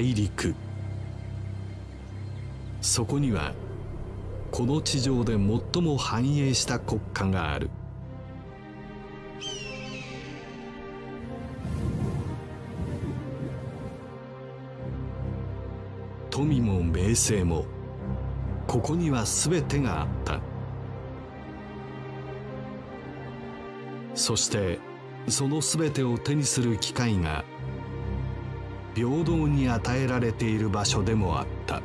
陸。そこにはこの地上で最も繁栄した国家がある。富も名声もここには全てがあった。そしてその全てを手にする機会が平等に与えられている場所でもあった。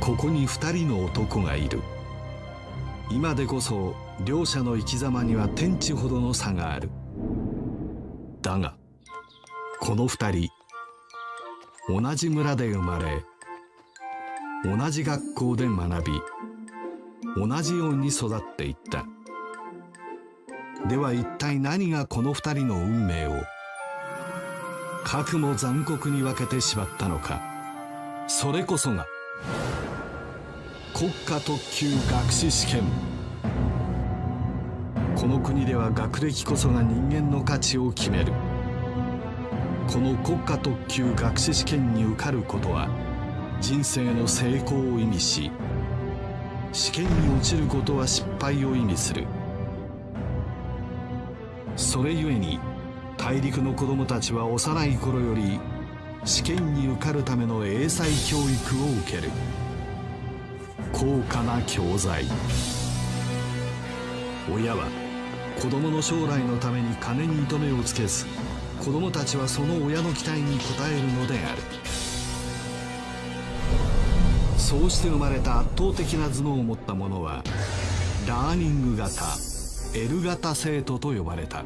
ここに二人の男がいる。今でこそ両者の生き様には天地ほどの差がある。だがこの二人同じ村で生まれ同じ学校で学び同じように育っていった。では一体何がこの二人の運命を核も残酷に分けてしまったのか。それこそが国家特級学士試験。この国では学歴こそが人間の価値を決める。この国家特級学士試験に受かることは人生の成功を意味し試験に落ちることは失敗を意味する。それゆえに大陸の子供たちは幼い頃より試験に受かるための英才教育を受ける。高価な教材。親は子供の将来のために金に糸目をつけず子供たちはその親の期待に応えるのである。そうして生まれた圧倒的な頭脳を持った者はラーニング型 L 型生徒と呼ばれた。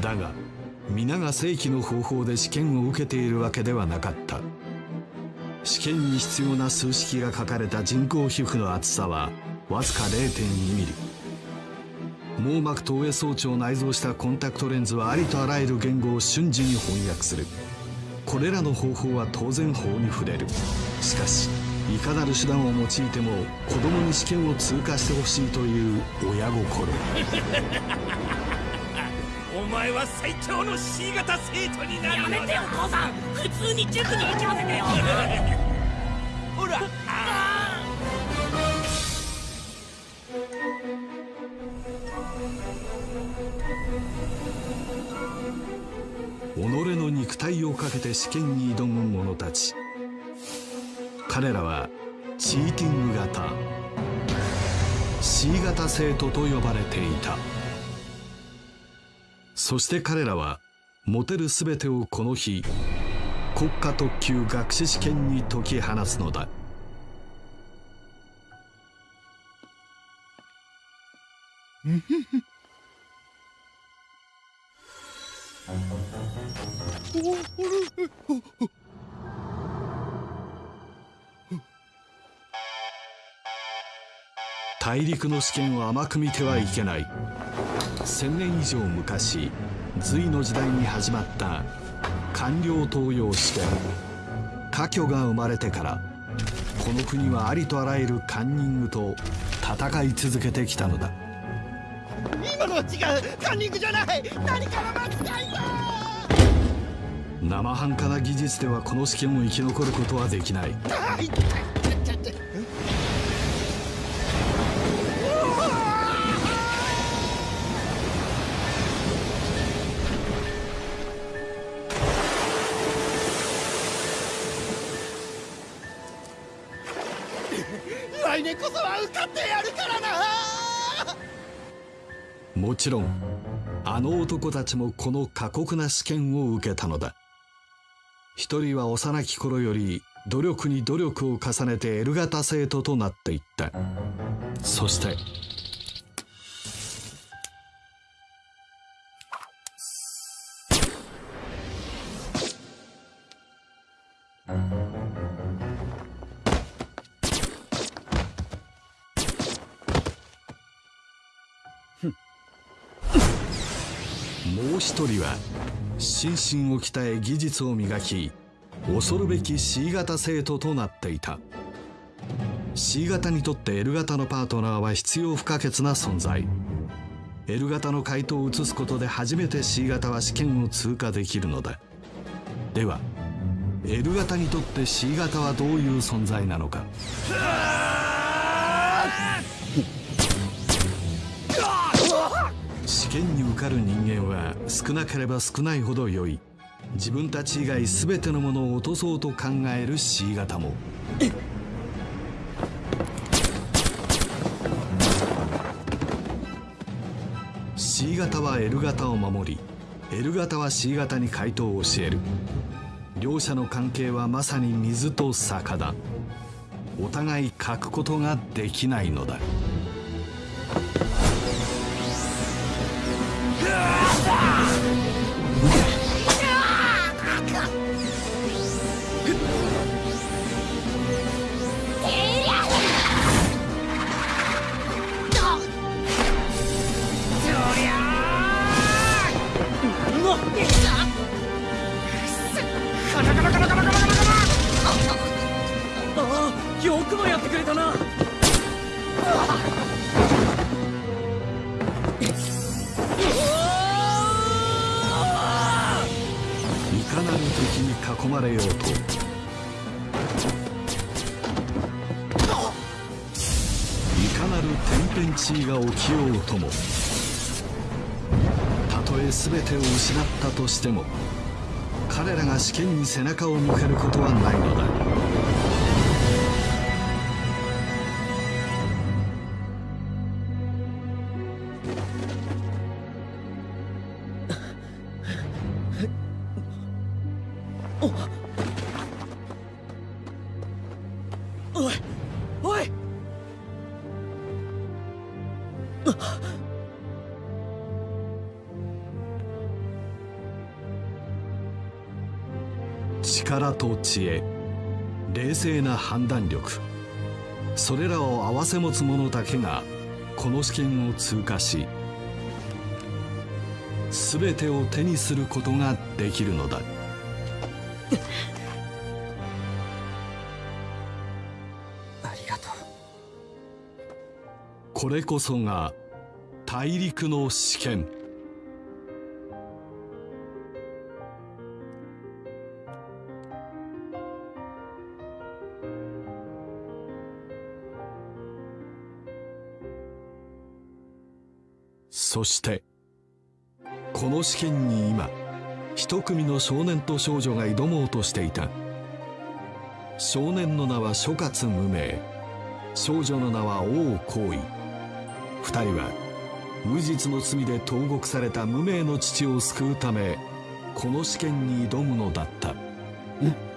だが皆が正規の方法で試験を受けているわけではなかった。試験に必要な数式が書かれた人工皮膚の厚さはわずか0.2ミリ。網膜投影装置を内蔵したコンタクトレンズはありとあらゆる言語を瞬時に翻訳する。これらの方法は当然法に触れる。しかしいかなる手段を用いても子供に試験を通過してほしいという親心。前は最強の C 型生徒になるやめてよ父さん普通に塾に行きませてよほら己の肉体をかけて試験に挑む者たち。彼らはチーティング型。C 型生徒と呼ばれていた。そして彼らは持てる全てをこの日国家特級学士試験に解き放つのだ。大陸の試験を甘く見てはいけない千年以上昔隋の時代に始まった官僚登用試験。科挙が生まれてからこの国はありとあらゆるカンニングと戦い続けてきたのだ。今のは違うカンニングじゃない何かの間違いだ生半可な技術ではこの試験を生き残ることはできないちろんあの男たちもこの過酷な試験を受けたのだ。一人は幼き頃より努力に努力を重ねて L 型生徒となっていった。そしてう一人は心身を鍛え技術を磨き恐るべき C 型生徒となっていた。C 型にとって L 型のパートナーは必要不可欠な存在。L 型の回答を移すことで初めて C 型は試験を通過できるのだ。では L 型にとって C 型はどういう存在なのか。試験に受かる人間は少なければ少ないほど良い。自分たち以外全てのものを落とそうと考える C 型も。C 型は L 型を守り L 型は C 型に回答を教える。両者の関係はまさに水と坂だ。お互い書くことができないのだ。よくもやってくれたな。いかなる敵に囲まれようと。いかなる天変地異が起きようとも。たとえ全てを失ったとしても彼らが試験に背中を向けることはないのだ。おい。おい。力と知恵。冷静な判断力。それらを併せ持つ者だけがこの試験を通過し全てを手にすることができるのだ。ありがとう。これこそが大陸の試験。そしてこの試験に今一組の少年と少女が挑もうとしていた。少年の名は諸葛無名。少女の名は王行為2人は無実の罪で投獄された無名の父を救うためこの試験に挑むのだった。えっ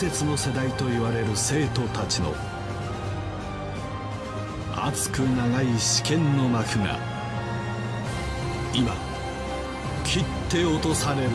伝説の世代と言われる生徒たちの熱く長い試験の幕が今切って落とされる。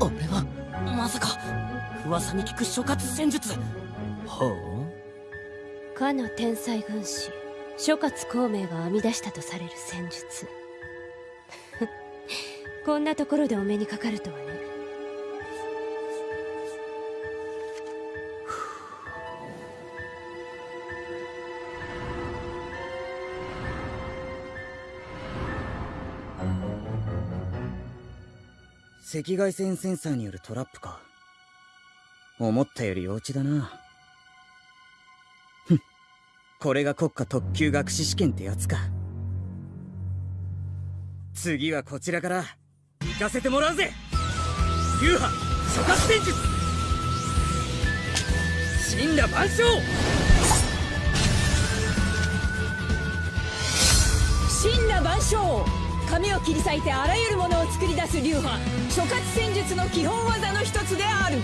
俺はまさか噂に聞く諸葛戦術。ほうかの天才軍師諸葛孔明が編み出したとされる戦術。こんなところでお目にかかるとはね。赤外線センサーによるトラップか。思ったより幼稚だな。ふん。これが国家特級学士試験ってやつか。次はこちらから。行かせてもらうぜ。流派諸葛戦術。神羅万象。神羅万象。紙を切り裂いてあらゆるものを作り出す流派。諸葛戦術の基本技の一つである。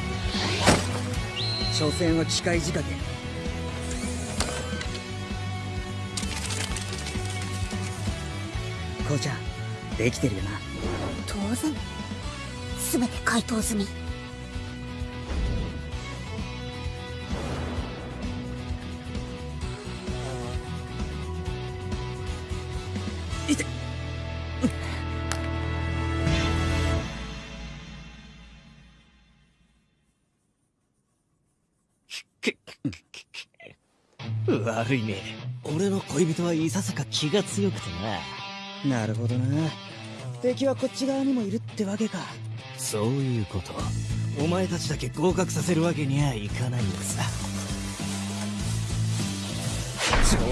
所詮は機械仕掛け。こうちゃんできてるよな。当然。全て回答済み悪いね。俺の恋人はいささか気が強くてな。なるほどな。敵はこっち側にもいるってわけか。そういうこと。お前たちだけ合格させるわけにはいかないんださ。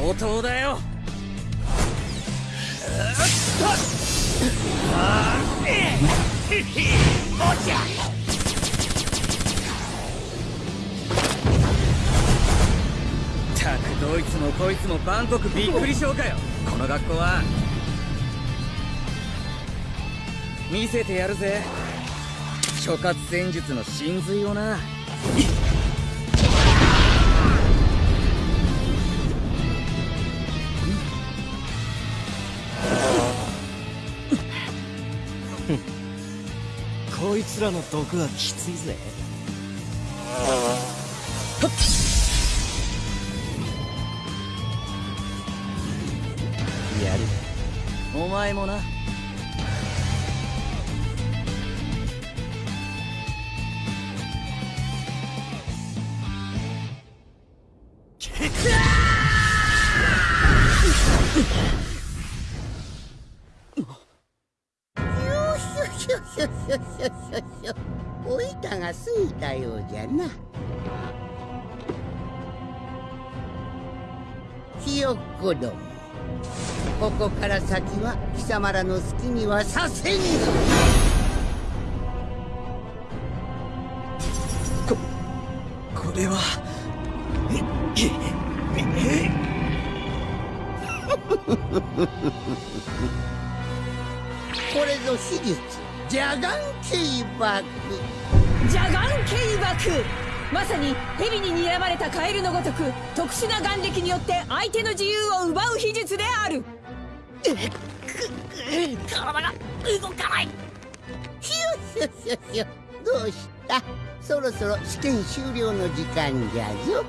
上等だよたくどいつもこいつも万国びっくりしょうかよ。この学校は。見せてやるぜ。諸葛戦術の真髄をな。こいつらの毒はきついぜ前もな。よしよしよしよしよしよし。よおいたが過ぎたようじゃな。ひよっこども。ここから先は貴様らの好きにはさせんぞこれは これぞ史実。ジャガンケイバクジャガンケイバクまさに蛇に睨まれたカエルのごとく特殊な眼力によって相手の自由を奪う秘術である体が動かない。ひよひよひよひよどうした？そろそろ試験終了の時間じゃぞ。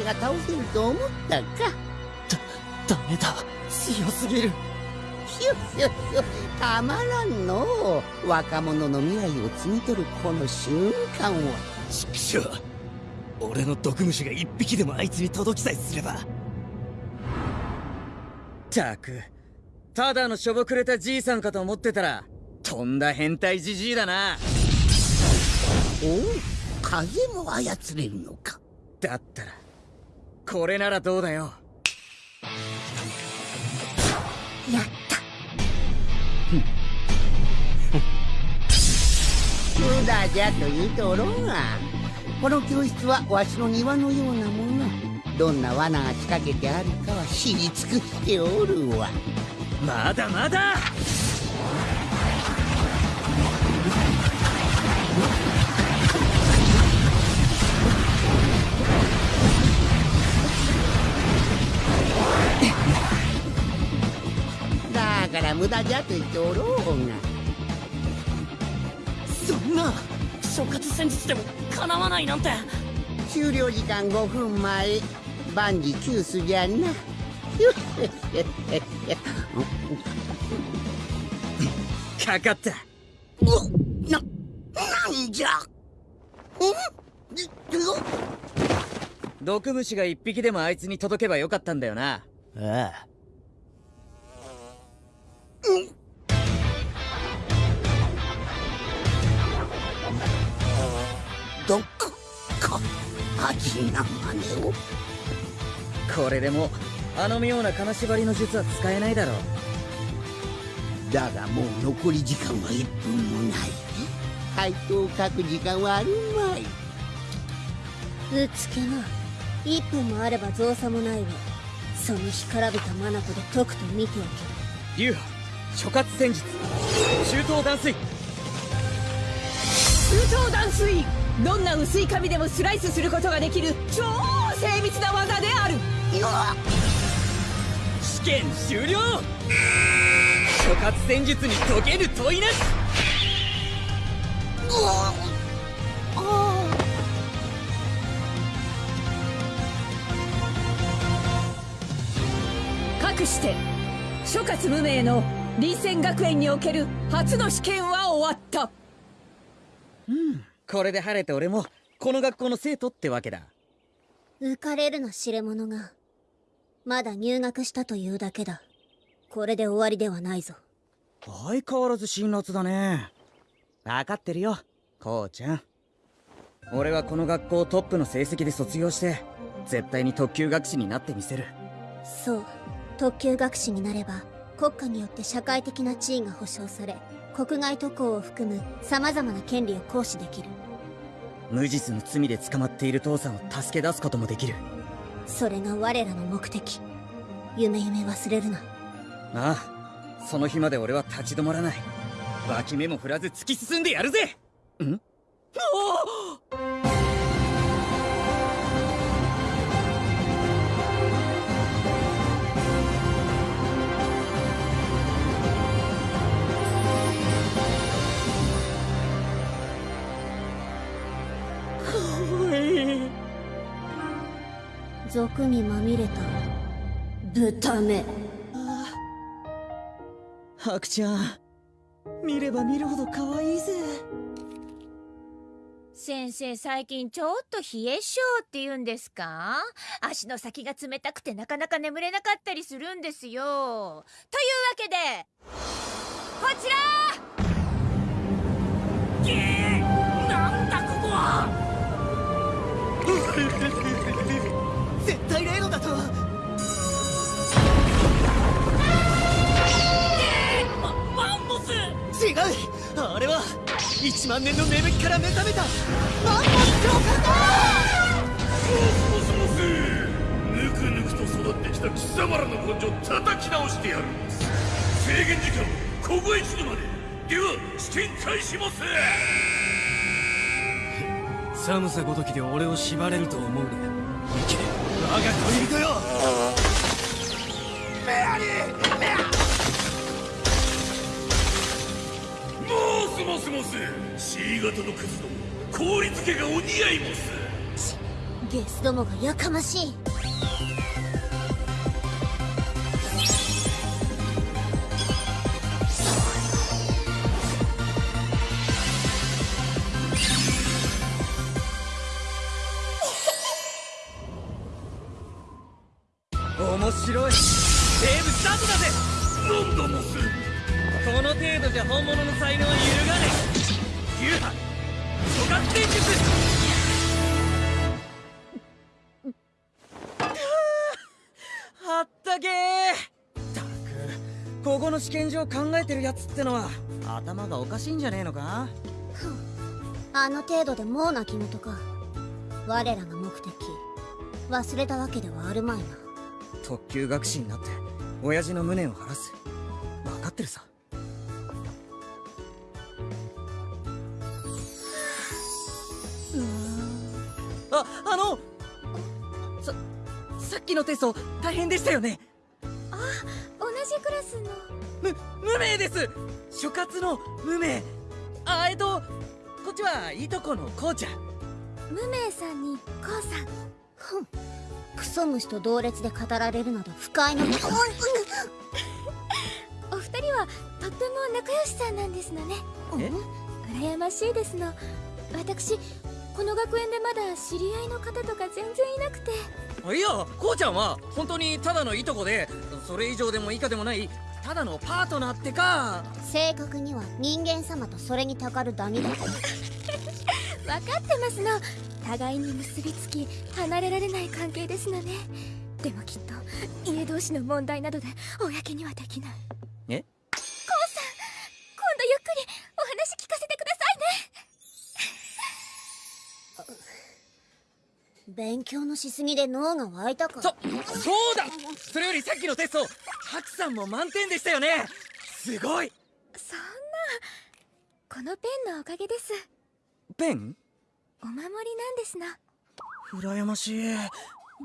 このわしが倒せると思ったか。ダメだ。強すぎる。ひよひよひよたまらんの。う若者の未来を摘み取るこの瞬間は畜生俺の毒虫が一匹でもあいつに届きさえすれば。たくただのしょぼくれたじいさんかと思ってたらとんだ変態じじいだな。おう風も操れるのか。だったらこれならどうだよ。やった。無駄じゃと言うとおろうがこの教室はわしの庭のようなものどん。な罠が仕掛けてあるかは知り尽くしておるわまだまだから無駄じゃと言っておろうが。そんな諸葛戦術でも叶わないなんて。終了時間5分前。万事休すじゃな。かかった。ななんじゃ。ん？毒虫が一匹でもあいつに届けばよかったんだよな。ああどこか味な真似を。これでもあの妙な金縛りの術は使えないだろう。だがもう残り時間は1分もない。回答を書く時間はあるまい。うつけな。1分もあれば造作もないわ。その干からびた眼で解くと見ておけ。流派諸葛戦術。中東断水。中東断水。どんな薄い紙でもスライスすることができる超精密な技である。試験終了。諸葛戦術に解ける問いなし。かくして諸葛無名の臨戦学園における初の試験は終わった。これで晴れて俺もこの学校の生徒ってわけだ。浮かれるな知れ者がまだ入学したというだけだ。これで終わりではないぞ。相変わらず辛辣だね。分かってるよこうちゃん。俺はこの学校トップの成績で卒業して絶対に特級学士になってみせる。そう特級学士になれば国家によって社会的な地位が保障され国外渡航を含む様々な権利を行使できる。無実の罪で捕まっている父さんを助け出すこともできる。それが我らの目的。夢夢忘れるな。ああその日まで俺は立ち止まらない。脇目も振らず突き進んでやるぜ。ん？俗にまみれた。豚目ハクちゃん。見れば見るほど可愛いぜ。先生最近ちょっと冷え性って言うんですか？足の先が冷たくてなかなか眠れなかったりするんですよ。というわけでこちら！げえなんだここは絶対例のだと。ママンモス。違う。あれは1万年の眠気から目覚めた。マンモモスモス。ぬくぬくと育ってきた貴様らの根性叩き直してやる。制限時間ここへ一度まででは試験開始ます。寒さごときで俺を縛れると思うな。行け我が恋人よメアリーメアモスモスモス C 型のクズども氷漬けがお似合いモスゲスどもがやかましい。面白い。セーブスタートだぜ。なんだモスこの程度じゃ本物の才能は揺るがねえ。流派諸葛戦術。はったけー。たくここの試験場考えてるやつってのは頭がおかしいんじゃねえのか？あの程度でもう泣き言か。我らの目的忘れたわけではあるまいな特級学士になって親父の無念を晴らす。分かってるさ。ああのささっきのテスト大変でしたよね。同じクラスの。む無名です。諸葛の無名。あえっとこっちはいとこのこうちゃん。無名さんにこうさん。ふんクソ虫と同列で語られるなど不快なお二人はとっても仲良しさんなんですのね。え？羨ましいですの。私この学園でまだ知り合いの方とか全然いなくて。いやこうちゃんは本当にただのいとこでそれ以上でも以下でもないただのパートナーってか。正確には人間様とそれにたかるダニだ分 かってますの互いに結びつき離れられない関係ですのね。でもきっと家同士の問題などで公にはできない。え？こうさん今度ゆっくりお話聞かせてくださいね。勉強のしすぎで脳が湧いたか。そそうだ。それよりさっきのテストハクさんも満点でしたよね。すごい。そんなこのペンのおかげです。ペン？お守りなんですの羨ましい。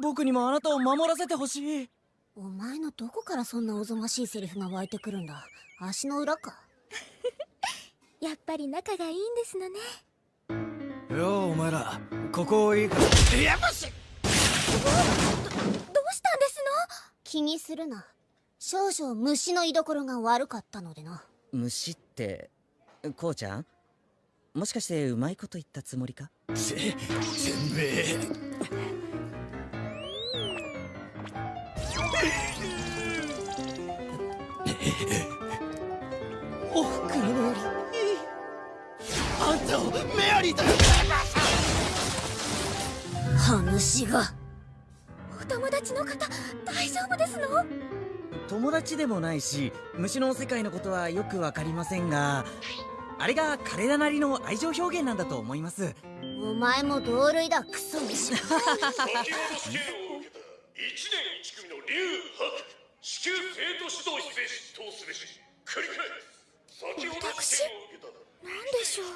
僕にもあなたを守らせてほしい。お前のどこからそんなおぞましいセリフが湧いてくるんだ？足の裏か？やっぱり仲がいいんですのね。ようお前らここいいかやばし。どうしたんです気にするな。少々虫の居所が悪かったのでな。虫ってこうちゃん？もしかしてうまいこと言ったつもりか？せせんべいおふくろのより。あんたをメアリーだ。話が。のお友達の方大丈夫ですの？友達でもないし虫の世界のことはよくわかりませんがあれが彼らなりの愛情表現なんだと思います。お前も同類だ。クソ虫先ほど試験を受けた1年1組の竜白至急生徒指導室へ出頭すべし繰り返す先ほど試験を受けた何でしょう。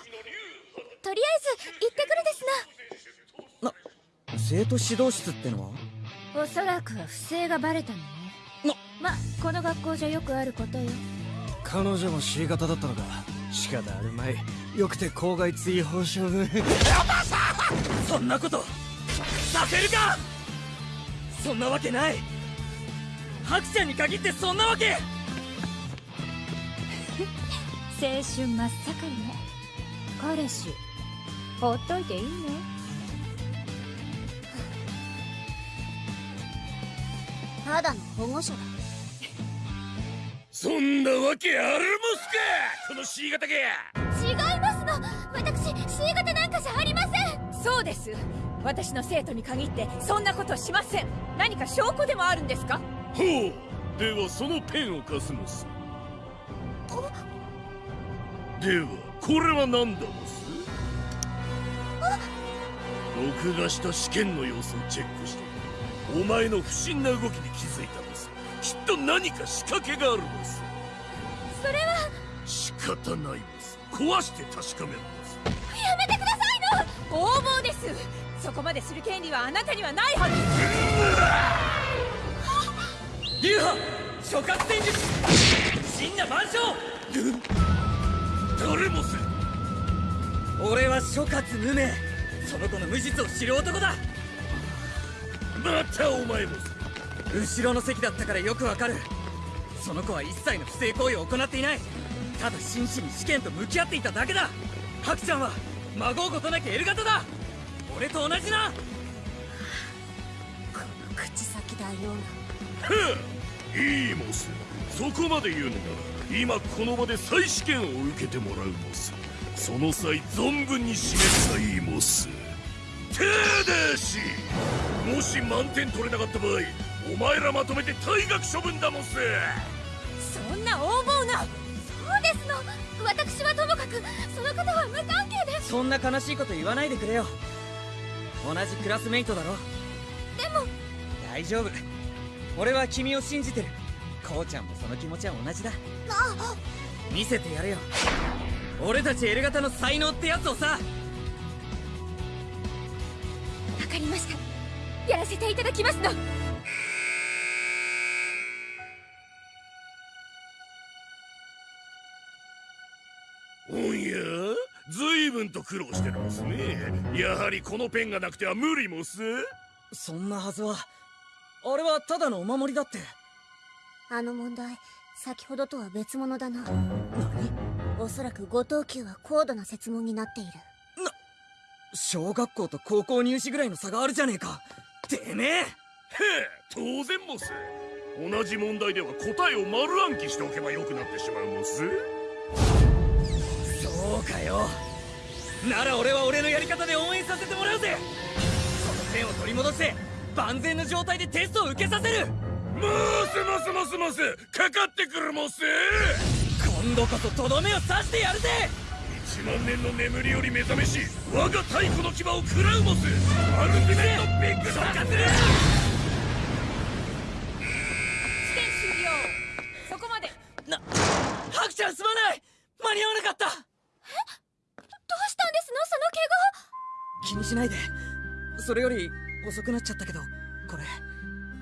とりあえず行ってくるですな。生徒指導室ってのは？おそらくは不正がバレたのね。まこの学校じゃよくあることよ。彼女も C 型だったのか仕方あるまい。よくて校外追放処分そんなこと！させるか！そんなわけない！ハクちゃんに限ってそんなわけ！青春真っ盛りね。彼氏ほっといていいのただの保護者だそんなわけあるもすか！この C 型が違いますの！私 C 型なんかじゃありません！そうです。私の生徒に限ってそんなことしません。何か証拠でもあるんですか？ほう。ではそのペンを貸すのすではこれは何だモス？録画した試験の様子をチェックしてお前の不審な動きに気づいたきっと何か仕掛けがあるモスそれは。仕方ないモス壊して確かめるモスやめてくださいの！横暴です。そこまでする権利はあなたにはないはず。流派諸葛戦術。真羅万象。誰モス俺は諸葛無名。その子の無実を知る男だ。またお前モス後ろの席だったからよくわかる。その子は一切の不正行為を行っていない。ただ真摯に試験と向き合っていただけだ。ハクちゃんは孫うことなき L 型だ。俺と同じな。この口先だよふういいモス。そこまで言うのなら今この場で再試験を受けてもらうモス。その際存分に示したいモス。ただし。もし満点取れなかった場合お前らまとめて退学処分だモスそんな横暴な。そうですの。私はともかくそのことは無関係でそんな悲しいこと言わないでくれよ。同じクラスメイトだろでも。大丈夫。俺は君を信じてる。こうちゃんもその気持ちは同じだ。見せてやるよ。俺たちエル型の才能ってやつをさ。わかりました。やらせていただきますの随分と苦労してるんすね。やはりこのペンがなくては無理もす。そんなはずは。あれはただのお守りだって。あの問題先ほどとは別物だな。おそらく五等級は高度な設問になっている。小学校と高校入試ぐらいの差があるじゃねえか。てめえ！へえ当然もす。同じ問題では答えを丸暗記しておけばよくなってしまうもす。そうかよなら俺は俺のやり方で応援させてもらうぜ。このペンを取り戻して万全の状態でテストを受けさせる。もすもすもすもすかかってくるもす今度こそとどめを刺してやるぜ。1万年の眠りより目覚めし我が太古の牙を食らうもすアルティメットビッグ消化する試験終了。そこまで。なハクちゃんすまない。間に合わなかった。どうしたんですのその怪我気にしないで。それより遅くなっちゃったけどこれ。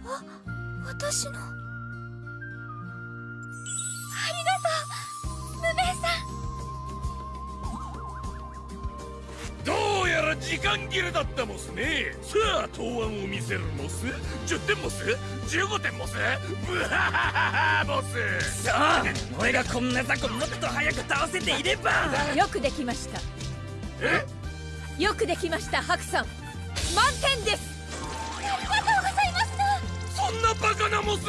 あ私の。ありがとう。無名さん。どうやら時間切れだったもすね。さあ答案を見せるもす10点もす15点もすブハハハハもすさあ俺がこんな雑魚もっと早く倒せていれば。よくできました。え？よくできましたハクさん。満点です。ありがとうございますそんなバカなもす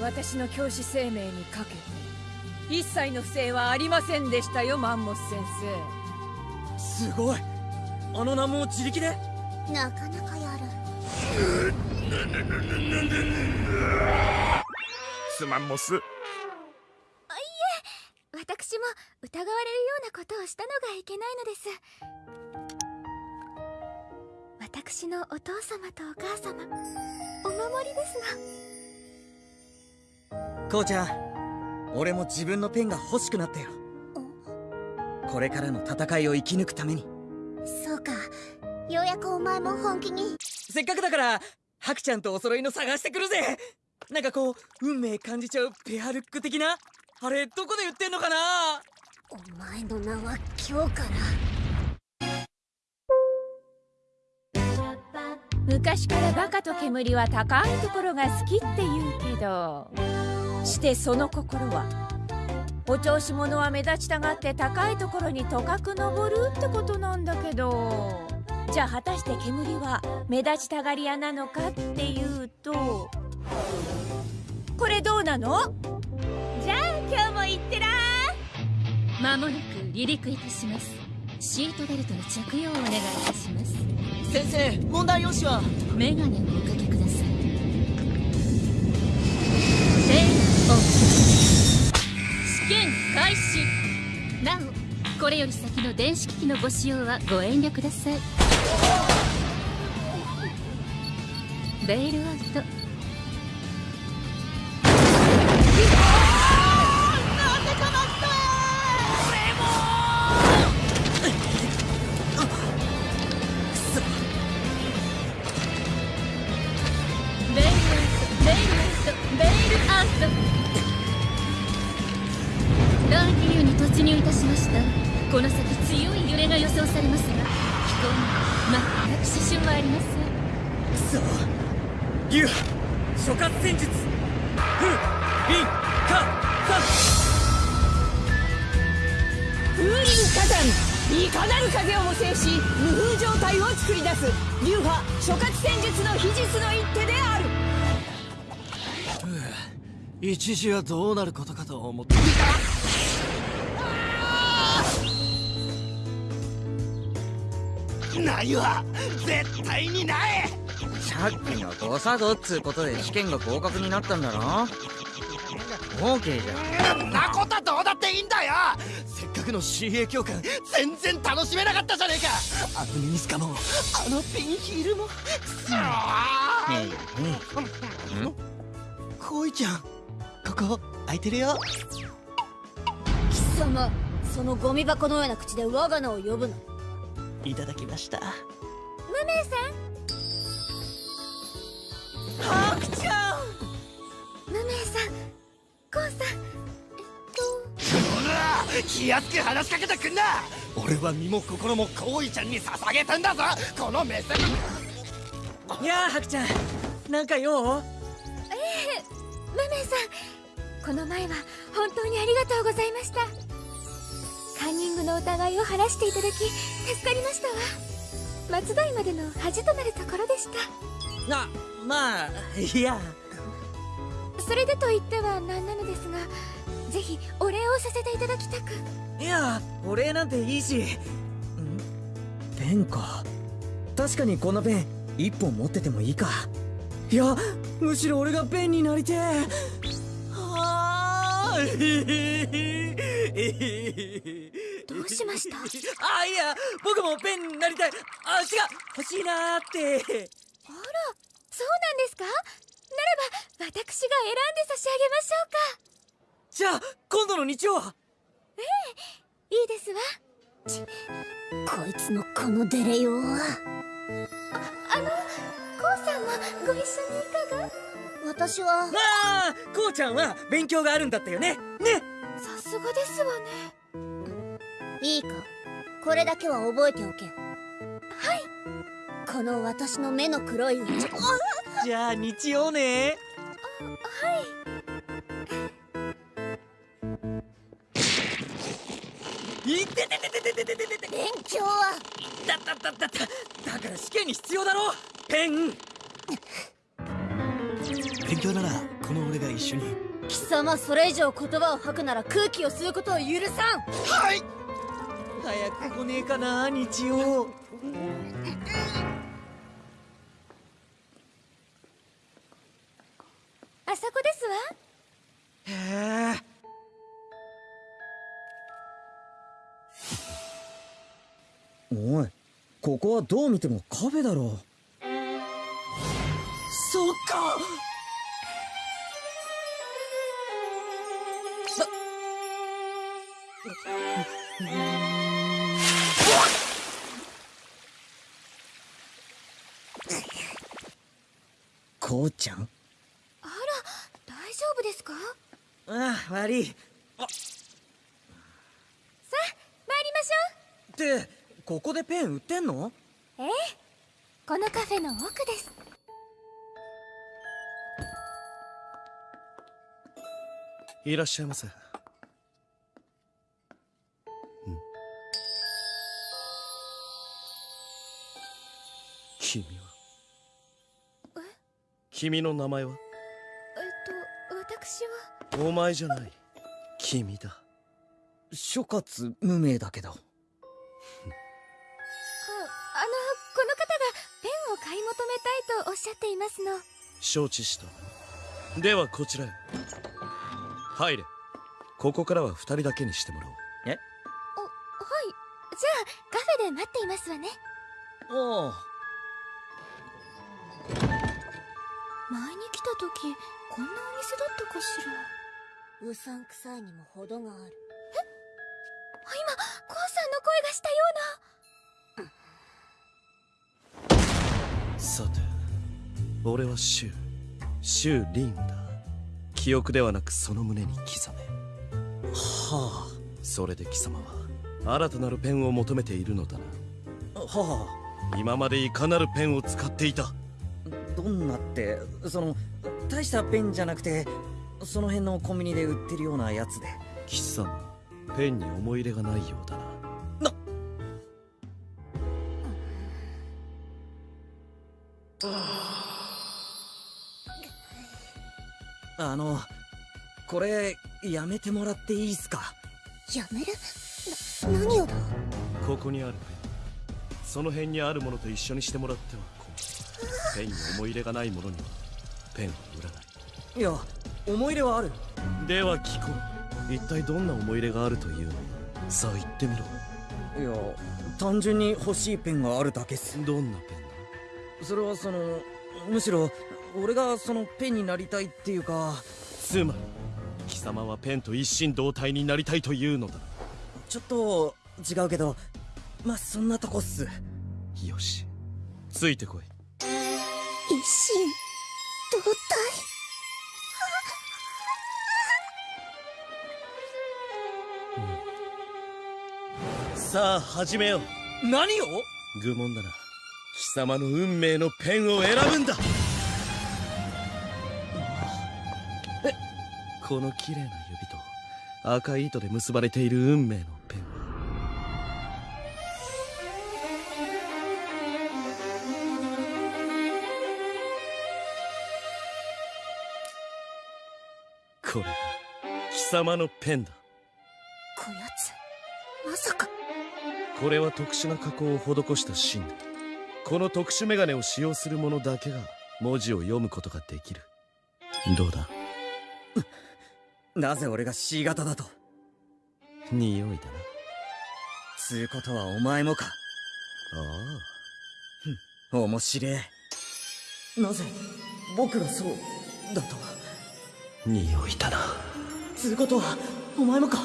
私の教師生命にかけて一切の不正はありませんでしたよマンモス先すごい。あの難問を自力で？なかなかやる。すまんもすあいえ私も疑われるようなことをしたのがいけないのです。私のお父様とお母様お守りですこうちゃん俺も自分のペンが欲しくなったよこれからの戦いを生き抜くために。そうか。ようやくお前も本気に。せっかくだからハクちゃんとお揃いの探してくるぜ。なんかこう運命感じちゃうペアルック的な？あれどこで売ってんのかな？お前の名は今日から。昔からバカと煙は高いところが好きって言うけどしてその心はお調子者は目立ちたがって高いところにとかく登るってことなんだけど。じゃあ果たして煙は目立ちたがり屋なのかっていうと。これどうなの？じゃあ今日も行ってらー。まもなく離陸いたします。シートベルトの着用をお願いいたします。先生問題用紙は？メガネをおかけください。レイオン試験開始。なおこれより先の電子機器のご使用はご遠慮ください。ベイルアウト。一時はどうなることかと思ってないわ。絶対にない。さっきの誤作動っつうことで試験が合格になったんだろ？OK じゃん。んなことはどうだってでいいんだよ。せっかくの水泳教官全然楽しめなかったじゃねえか。あのミニスカもあのピンヒールも。くそーこいちゃんここ空いてるよ。貴様そのゴミ箱のような口で我が名を呼ぶな。いただきました。無名さハクちゃんん無名さんコウさんえっほら気安く話しかけてくんな！俺は身も心もこいちゃんに捧げてんだぞ！この目線！いやあハクちゃん。なんか用？とええ無名さんこの前は本当にありがとうございました。カンニングの疑いを晴らしていただき助かりましたわ。松代までの恥となるところでした。あまあいや。それでと言っては何なのですがぜひお礼をさせていただきたく。いやお礼なんていいし。ん？ペンか。確かにこのペン一本持っててもいいかいやむしろ俺がペンになりてえ。はあどうしました？あいや僕もペンになりたい。あ違う。欲しいなーって。あらそうなんですか？ならば私が選んで差し上げましょうか。じゃあ今度の日曜は？ええいいですわ。ちこいつのこのデレ用はあのコウさんもご一緒にいかが？私は。ああこうちゃんは勉強があるんだったよね。ね。さすがですわね。いいか。これだけは覚えておけ。はい。この私の目の黒い。うちじゃあ日曜ね。いってててててててててて勉強はだだだだだだから試験に必要だろペン勉強ならこの俺が一緒に。貴様それ以上言葉を吐くなら空気を吸うことを許さん。はい早く来ねえかな。日曜あそこですわへえおいここはどう見てもカフェだろ。そっか。こうちゃん？あら大丈夫ですか？ああ悪い。さあ参りましょう。ってここでペン売ってんの？ええ。このカフェの奥です。いらっしゃいませ。君は？君の名前は？えっと私は。お前じゃない。君だ。諸葛無名だけどおっしゃっていますの。承知した。ではこちらへ。入れ。ここからは二人だけにしてもらおう。え？おはい。じゃあカフェで待っていますわね。おお前に来た時こんなお店だったかしら。うさんくさいにも程がある。あ今コウさんの声がしたような。さて俺はシュウシュウ・リンだ。記憶ではなくその胸に刻め。はそれで貴様は新たなるペンを求めているのだな。あは今までいかなるペンを使っていた。あどんなってその大したペンじゃなくてその辺のコンビニで売ってるようなやつで。貴様ペンに思い入れがないようだなめてもらっていいっすか？やめる？な何をだ？ここにあるペンその辺にあるものと一緒にしてもらっては困る。ペンに思い入れがないものにはペンは売らない。いや思い入れはある。では聞こう。一体どんな思い入れがあるというの？さあ言ってみろ。いや単純に欲しいペンがあるだけっす。どんなペンそれはそのむしろ俺がそのペンになりたいっていうか。つまり貴様はペンと一心同体になりたいというのだ。ちょっと違うけどまあそんなとこっす。よし。ついてこい。一心同体？さあ始めよう。何を？愚問だな。貴様の運命のペンを選ぶんだこの綺麗な指と赤い糸で結ばれている運命のペン。これが貴様のペンだ。こやつ？まさか。これは特殊な加工を施した芯だこの特殊メガネを使用する者だけが文字を読むことができる。どうだ？なぜ俺が C 型だと？匂いだな。つうことはお前もか？ああ。面白え。なぜ僕がそうだと？匂いだな。つうことはお前もか？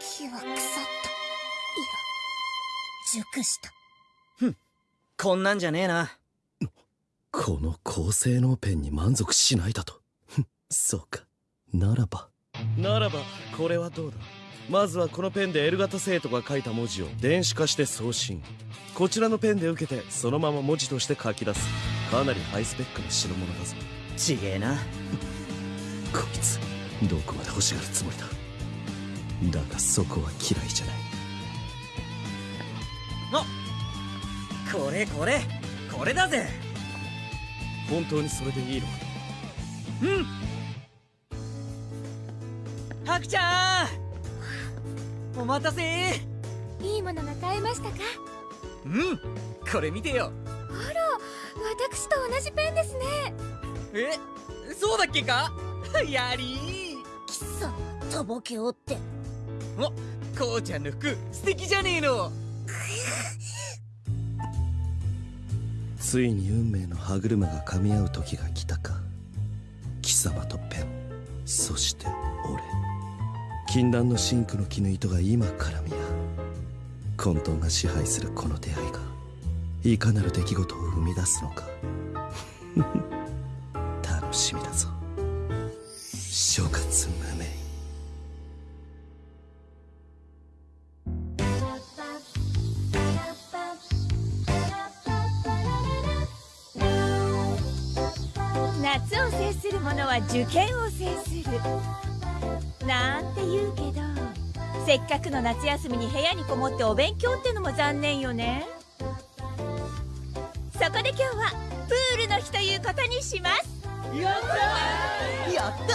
木は腐った。いや熟した。ふん。こんなんじゃねえなこの高性能ペンに満足しないだと。そうか。ならば。ならばこれはどうだ？まずはこのペンで L 型生徒が書いた文字を電子化して送信。こちらのペンで受けてそのまま文字として書き出す。かなりハイスペックな代物だぞ。ちげえな。こいつどこまで欲しがるつもりだ？だがそこは嫌いじゃない。あこれこれ。これだぜ本当にそれでいいのか？うん。ハクちゃん！お待たせ！いいものが買えましたか？うん。これ見てよ。あら私と同じペンですね。え？そうだっけか？やり貴様とぼけおって。おこうちゃんの服素敵じゃねえのついに運命の歯車が噛み合う時が来たか。貴様とペンそして俺。禁断のシンクの絹糸が今絡み合う。混沌が支配するこの出会いがいかなる出来事を生み出すのか。楽しみだぞ。諸葛制する者は受験を制する。なんて言うけどせっかくの夏休みに部屋にこもってお勉強ってのも残念よね。そこで今日はプールの日ということにします。やったやった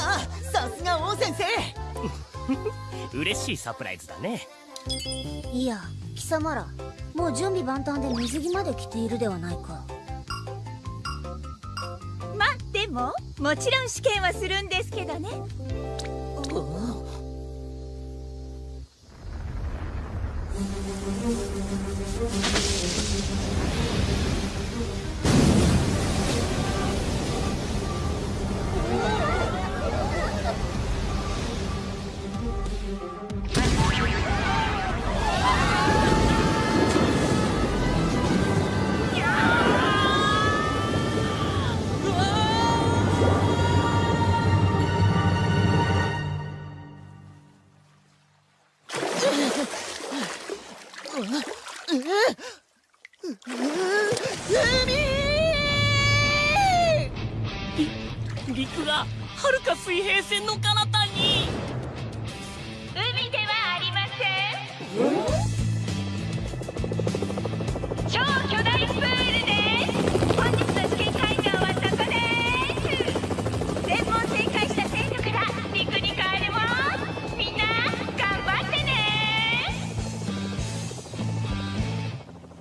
さすが王先生。嬉しいサプライズだね。いや貴様らもう準備万端で水着まで着ているではないか。まあももちろん試験はするんですけどね。水平線の彼方に。海ではありません超巨大プールです。本日の試験会場はそこです。全問正解した生徒から陸に帰れますみんな頑張ってね。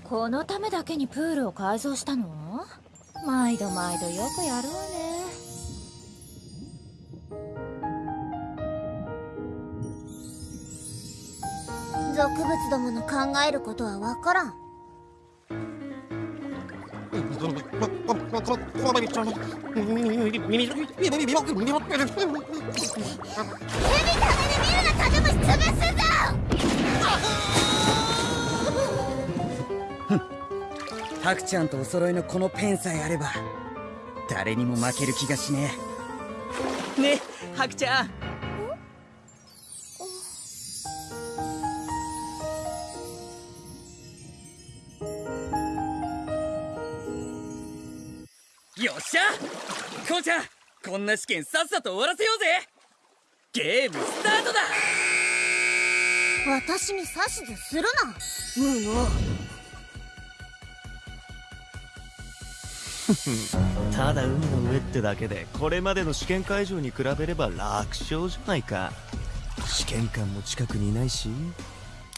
このためだけにプールを改造したの？毎度毎度よくやるわ物どもの考えることはわからん。蛇食べで見るなカブムシ潰すぞハクちゃんとお揃いのこのペンさえあれば誰にも負ける気がしねえねハクちゃんしゃ。こうちゃんこんな試験さっさと終わらせようぜ。ゲームスタートだ。私に指図するな。ムーノただ海の上ってだけでこれまでの試験会場に比べれば楽勝じゃないか。試験官も近くにいないし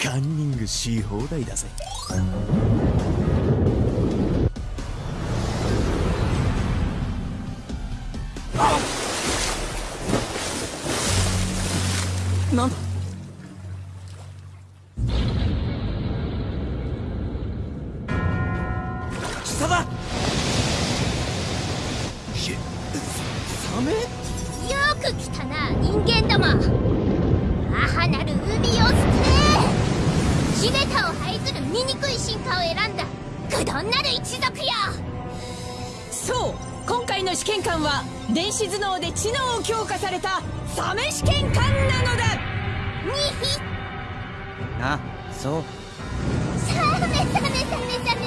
カンニングし放題だぜなんだ？貴様サメ？よく来たな人間ども母なる海を捨て地べたを這いずる醜い進化を選んだ。愚鈍なる一族よ。そう。今回の試験官は電子頭脳で知能を強化されたサメ試験官なのだ。にひあそう。サメサメサメサメ。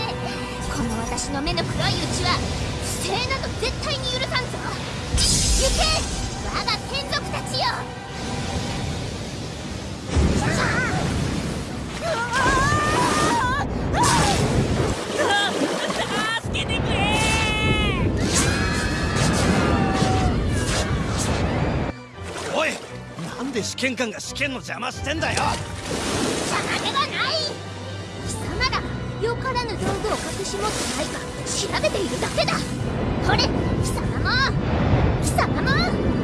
この私の目の黒いうちは不正など絶対に許さんぞ。行け！我が眷属たちよなんで試験官が試験の邪魔してんだよ。邪魔ではない。貴様らよからぬ道具を隠し持ってないか調べているだけだ。これ貴様も。貴様も。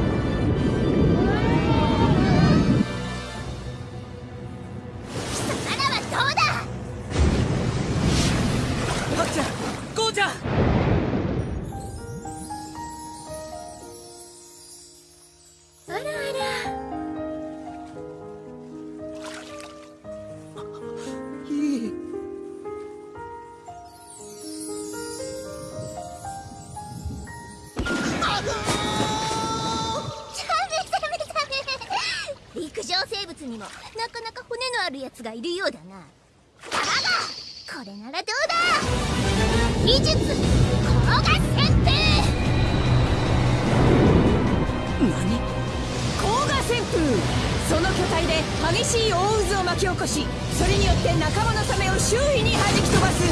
その巨体で激しい大渦を巻き起こしそれによって仲間のサメを周囲に弾き飛ばす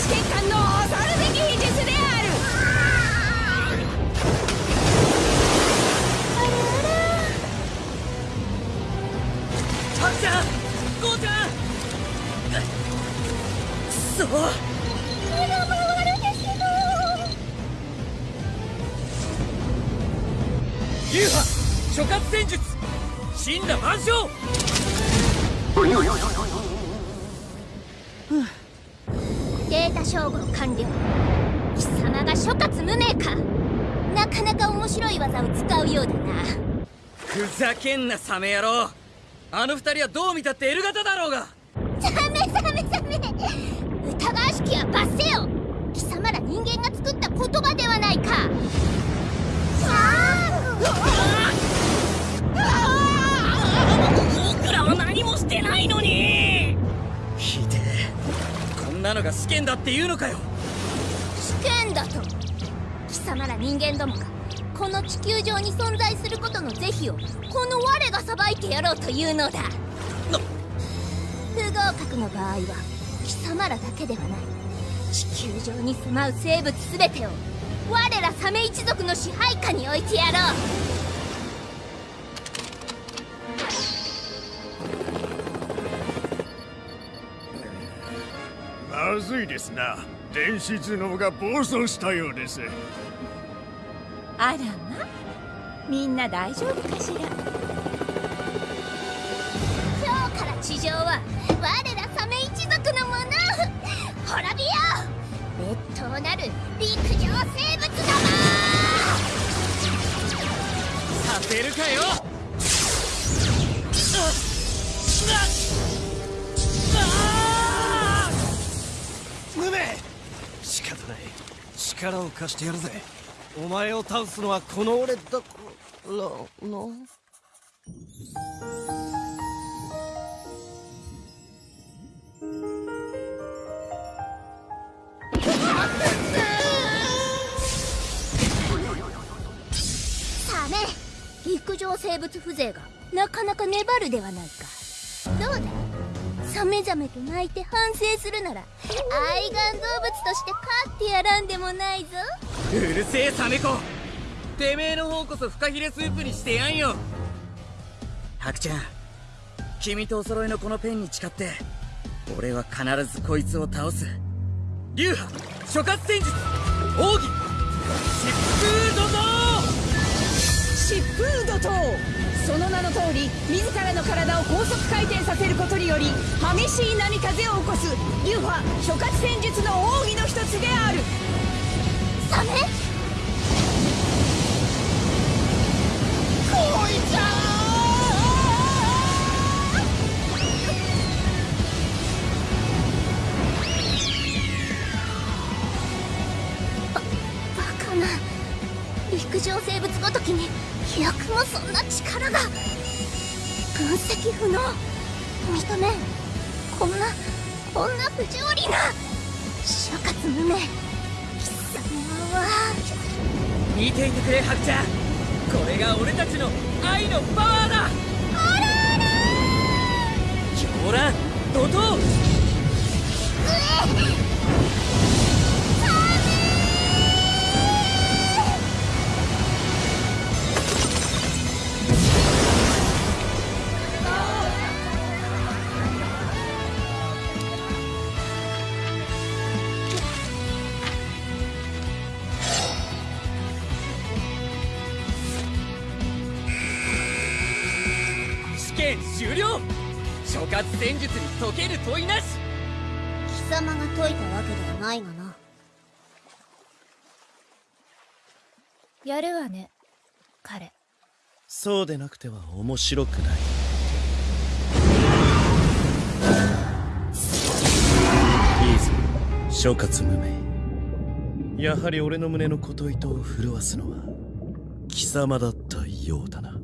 試験官の恐るべき秘術である。ハクちゃんこうちゃん。くそ目が回るんですけど。流派諸葛戦術死んだ万象。データ照合完了。貴様が諸葛無名か。なかなか面白い技を使うようだな。ふざけんなサメ野郎。あの二人はどう見たってエル型だろうが何もしてないのに！ひでえ。こんなのが試験だって言うのかよ。試験だと？貴様ら人間どもがこの地球上に存在することの是非をこの我が裁いてやろうというのだ。不合格の場合は貴様らだけではない。地球上に住まう生物全てを我らサメ一族の支配下に置いてやろうまずいですな。電子頭脳が暴走したようです。あらま。みんな大丈夫かしら。今日から地上は我らサメ一族のもの。滅びよ。劣等なる陸上生物どもさせるかよムメ仕方ない。力を貸してやるぜ。お前を倒すのはこの俺だ。からなサメ。陸上生物風情がなかなか粘るではないか。どうだ？サメザメと泣いて反省するなら愛玩動物として飼ってやらんでもないぞ。うるせえサメ子。てめえの方こそフカヒレスープにしてやんよ。ハクちゃん君とお揃いのこのペンに誓って俺は必ずこいつを倒す。流派諸葛戦術奥義疾風怒涛疾風怒涛その名の通り自らの体を高速回転させることにより激しい波風を起こす流派諸葛戦術の奥義の一つである。サメ恋ちゃんに飛躍もそんな力が。分析不能。認めん。こんなこんな不条理な。諸葛無名。貴様は。見ていてくれハクちゃんこれが俺たちの愛のパワーだ。あらあら狂乱怒涛解ける問いなし。貴様が解いたわけではないがな。やるわね彼。そうでなくては面白くない。いいぞ。諸葛無名。やはり俺の胸の琴糸を震わすのは貴様だったようだな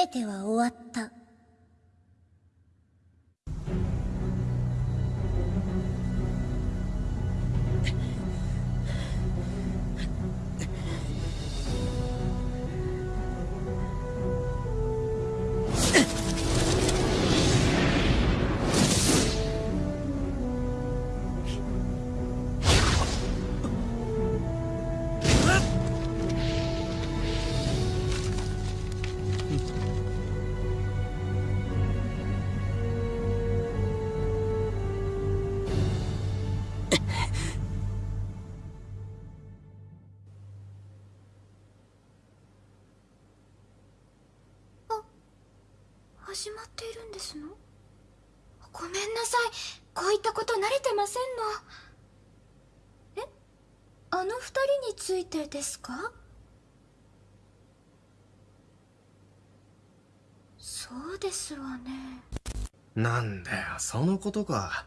全ては終わった。慣れてませんの。え？あの二人についてですか？そうですわね。なんだよそのことか。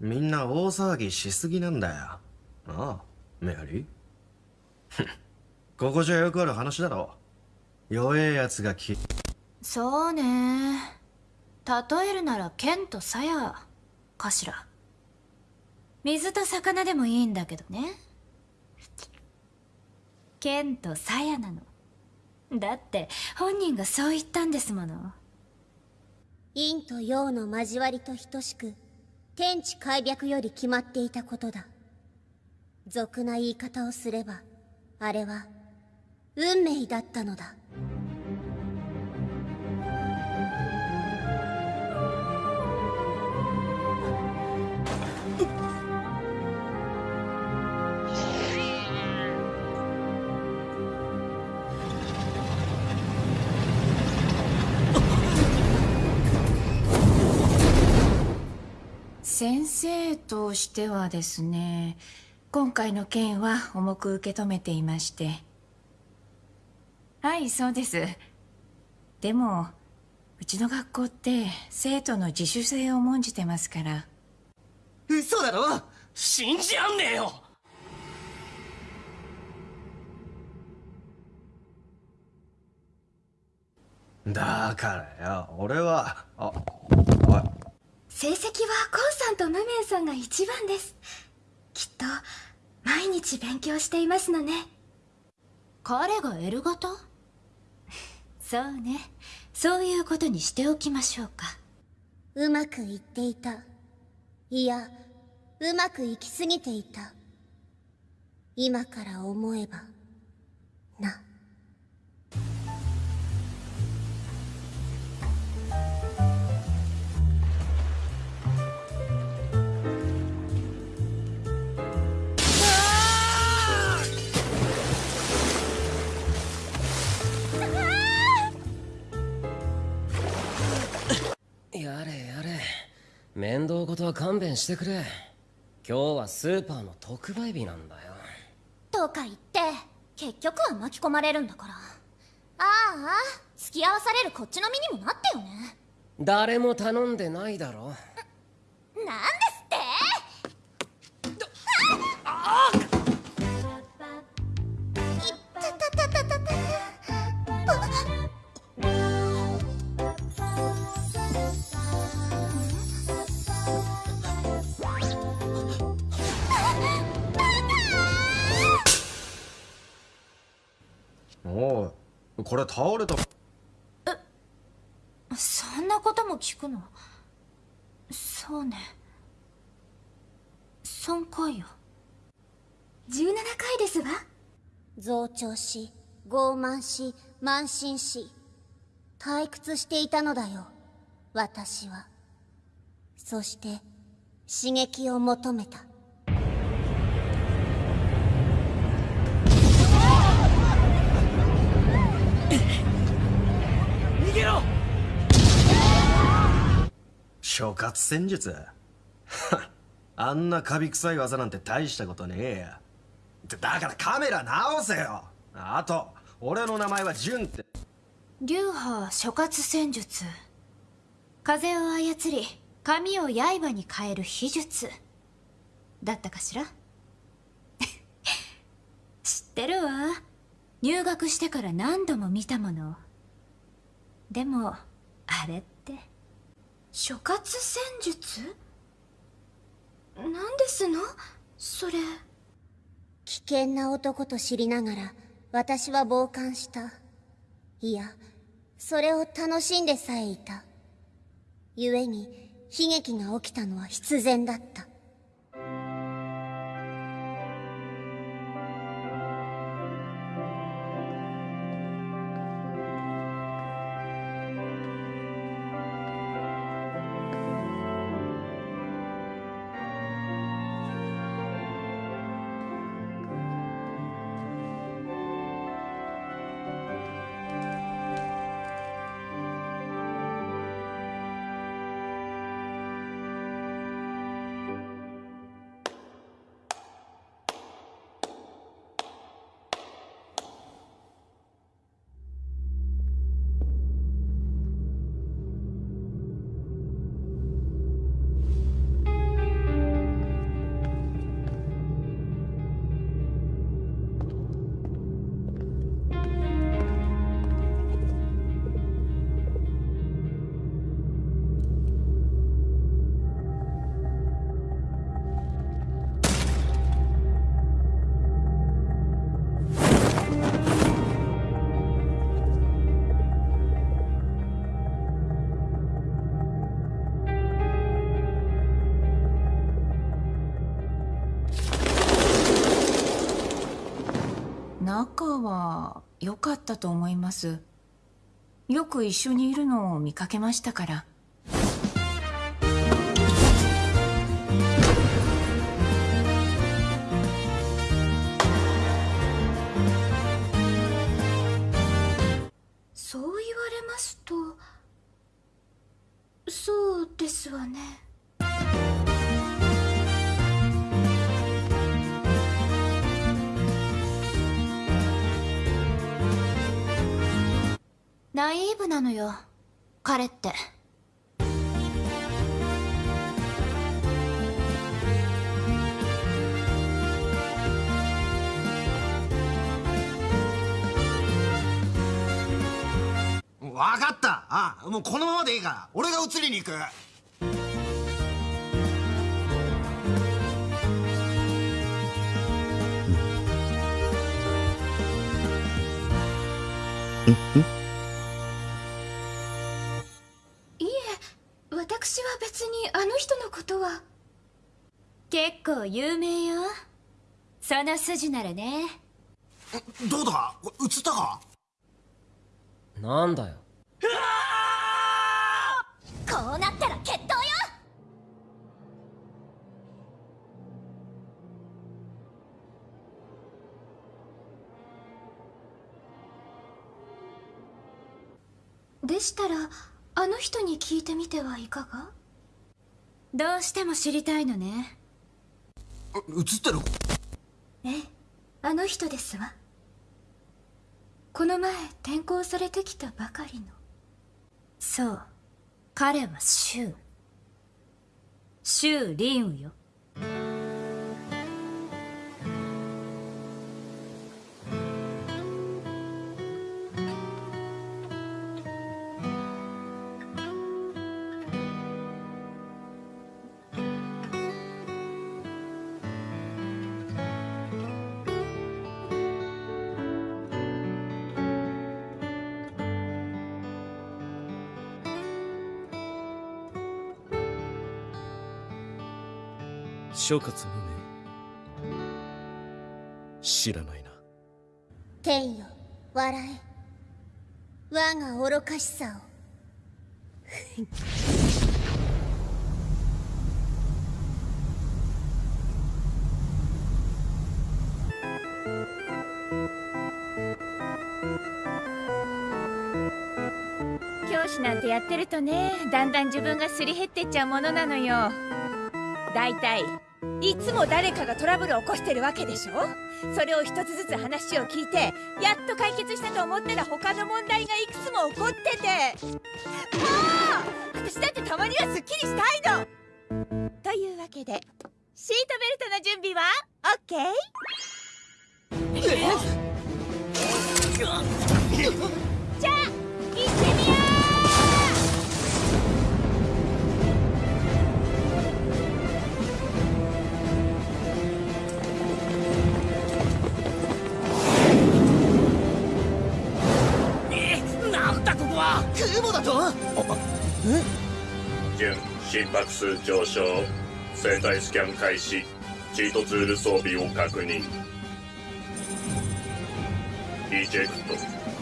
みんな大騒ぎしすぎなんだよ。ああメアリー？ここじゃよくある話だろ。弱えやつがきそうね。例えるなら剣と鞘かしら水と魚でもいいんだけどね。剣と鞘なの。だって本人がそう言ったんですもの。陰と陽の交わりと等しく天地開闢より決まっていたことだ。俗な言い方をすればあれは運命だったのだ。先生としてはですね今回の件は重く受け止めていまして。はいそうです。でもうちの学校って生徒の自主性を重んじてますから。嘘だろ？信じらんねえよ！だからよ俺はあ成績はコウさんとムメンさんが一番です。きっと毎日勉強していますのね。彼が L 型そうね。そういうことにしておきましょうか。うまくいっていた。いやうまくいきすぎていた。今から思えばなやれやれ。面倒事は勘弁してくれ。今日はスーパーの特売日なんだよ。とか言って結局は巻き込まれるんだから。ああ付き合わされるこっちの身にもなってよね。誰も頼んでないだろ。なんですって？おいこれ倒れた。そんなことも聞くの？そうね。3回よ。17回ですわ増長し傲慢し慢心し退屈していたのだよ。私は。そして刺激を求めた諸葛戦術？あんなカビ臭い技なんて大したことねえや。だからカメラ直せよ。あと俺の名前はジュンって。流派諸葛戦術。風を操り髪を刃に変える秘術。だったかしら？知ってるわ。入学してから何度も見たもの。でもあれって諸葛戦術？何ですの？それ。危険な男と知りながら私は傍観した。いやそれを楽しんでさえいた。故に悲劇が起きたのは必然だった。良かったと思います。よく一緒にいるのを見かけましたから。ーブなのよ。彼って。分かった。あもうこのままでいいから。俺が移りに行く。私は別にあの人のことは。結構有名よ。その筋ならね。どうだ？映ったか？なんだよ。こうなったら決闘よ。でしたらあの人に聞いてみてはいかが？どうしても知りたいのね。映ってる？ええあの人ですわ。この前転校されてきたばかりの。そう彼はシュウ。シュウ・リンウよ諸葛無名知らないな。天よ笑え。我が愚かしさを。教師なんてやってるとねだんだん自分がすり減ってっちゃうものなのよ。だいたいつも誰かがトラブルを起こしてるわけでしょ？それを一つずつ話を聞いてやっと解決したと思ったら他の問題がいくつも起こってて。もう私だってたまにはすっきりしたいの！というわけでシートベルトの準備は？OK? じゃだここは空母だと準心拍数上昇生体スキャン開始チートツール装備を確認。イジェクト。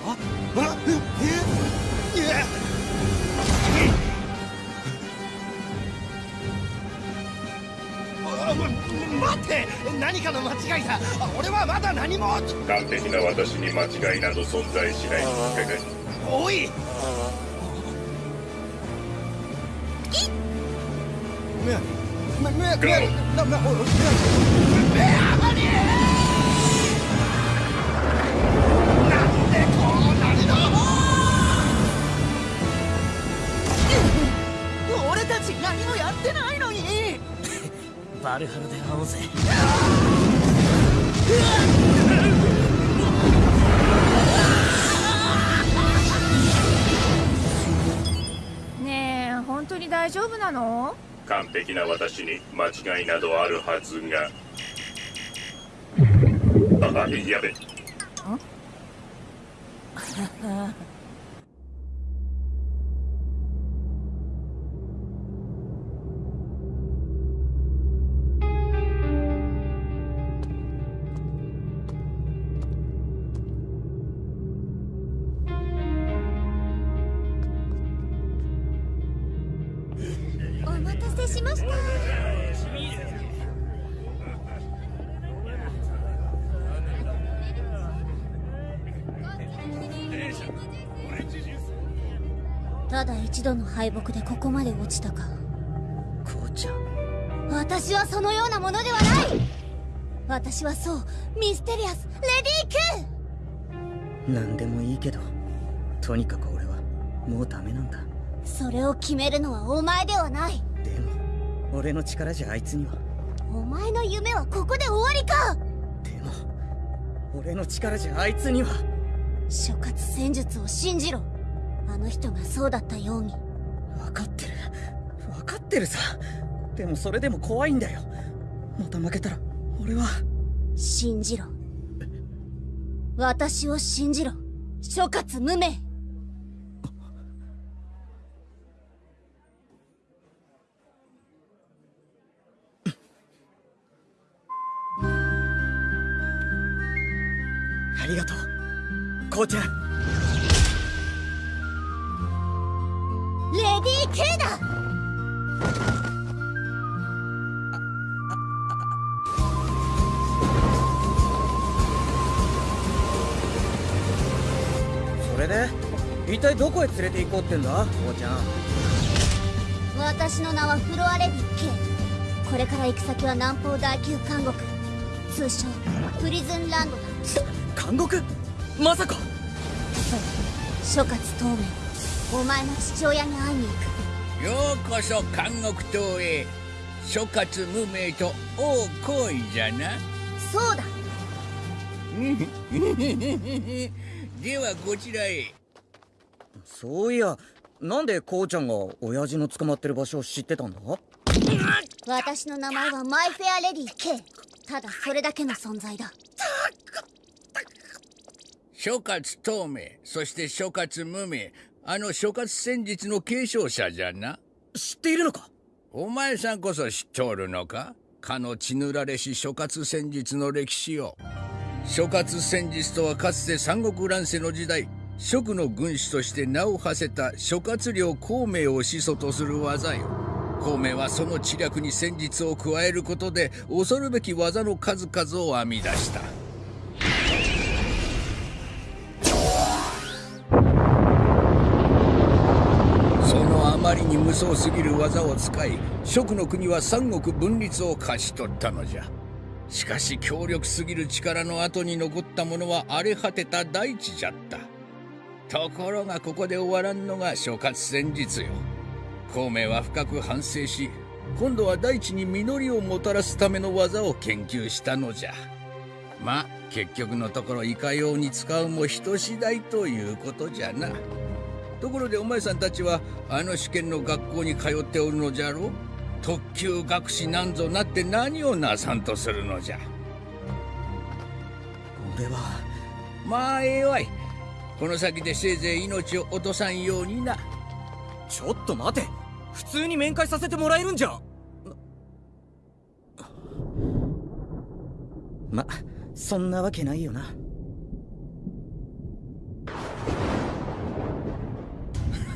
ああええあま待って何かの間違いだ俺はまだ何も完璧な私に間違いなど存在しないおい。バルハルで会おうぜねえ本当に大丈夫なの？完璧な私に間違いなどあるはずが。あやべ。た落ちたか？こうちゃん私はそのようなものではない！私はそうミステリアスレディー・ク！何でもいいけどとにかく俺はもうダメなんだ。それを決めるのはお前ではない！でも俺の力じゃあいつには。お前の夢はここで終わりか！でも俺の力じゃあいつには。諸葛戦術を信じろ。あの人がそうだったように。分かってる分かってるさ。でもそれでも怖いんだよ。また負けたら俺は。信じろ。私を信じろ。諸葛無名。ありがとう。こうちゃんレディー・ケイだそれで一体どこへ連れて行こうってんだこうちゃん私の名はフロア・レディ・ケこれから行く先は南方第九監獄通称プリズンランドだ監獄まさか諸葛透明お前の父親に会いに行くようこそ監獄島へ。諸葛無名と王行為じゃな。そうだ。ではこちらへ。そういやなんでこうちゃんが親父の捕まってる場所を知ってたんだ？私の名前はマイフェア・レディ・ケイただそれだけの存在だ。諸葛透明そして諸葛無名あの諸葛戦術の継承者じゃな。知っているのか？お前さんこそ知っておるのか？かの血塗られし諸葛戦術の歴史を。諸葛戦術とはかつて三国乱世の時代蜀の軍師として名を馳せた諸葛亮孔明を始祖とする技よ。孔明はその知略に戦術を加えることで恐るべき技の数々を編み出したに無双すぎる技を使い蜀の国は三国分立を勝ち取ったのじゃ。しかし強力すぎる力の後に残ったものは荒れ果てた大地じゃった。ところがここで終わらんのが諸葛戦術よ。孔明は深く反省し今度は大地に実りをもたらすための技を研究したのじゃ。まあ結局のところいかように使うも人次第ということじゃな。ところでお前さんたちはあの試験の学校に通っておるのじゃろ特級学士なんぞなって何をなさんとするのじゃ？俺はまあええわい。この先でせいぜい命を落とさんようにな。ちょっと待て。普通に面会させてもらえるんじゃ。まそんなわけないよな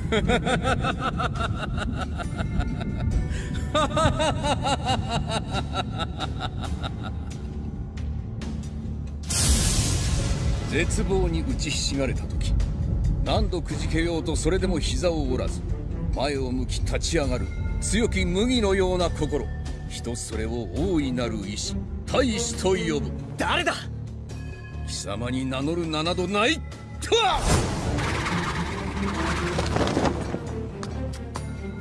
絶望に打ちひしがれた時何度くじけようとそれでも膝を折らず前を向き立ち上がる強き麦のような心人それを大いなる意志大使と呼ぶ。誰だ？貴様に名乗る名などないとは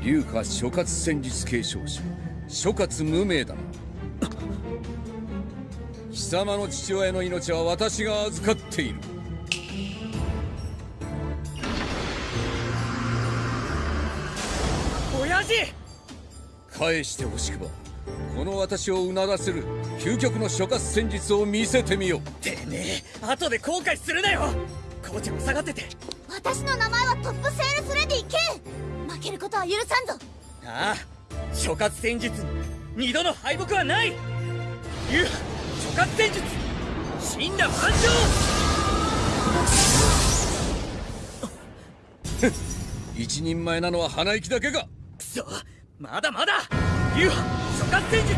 龍華諸葛戦術継承者諸葛無名だな。貴様の父親の命は私が預かっている。親父！返してほしくばこの私をうならせる究極の諸葛戦術を見せてみよてめえ後で後悔するなよ！コーチも下がってて。私の名前はトップセールスレディ K 負けることは許さんぞ。ああ諸葛戦術に二度の敗北はない。流派諸葛戦術死んだ万丈 一人前なのは鼻息だけかくそまだまだ。流派諸葛戦術ウ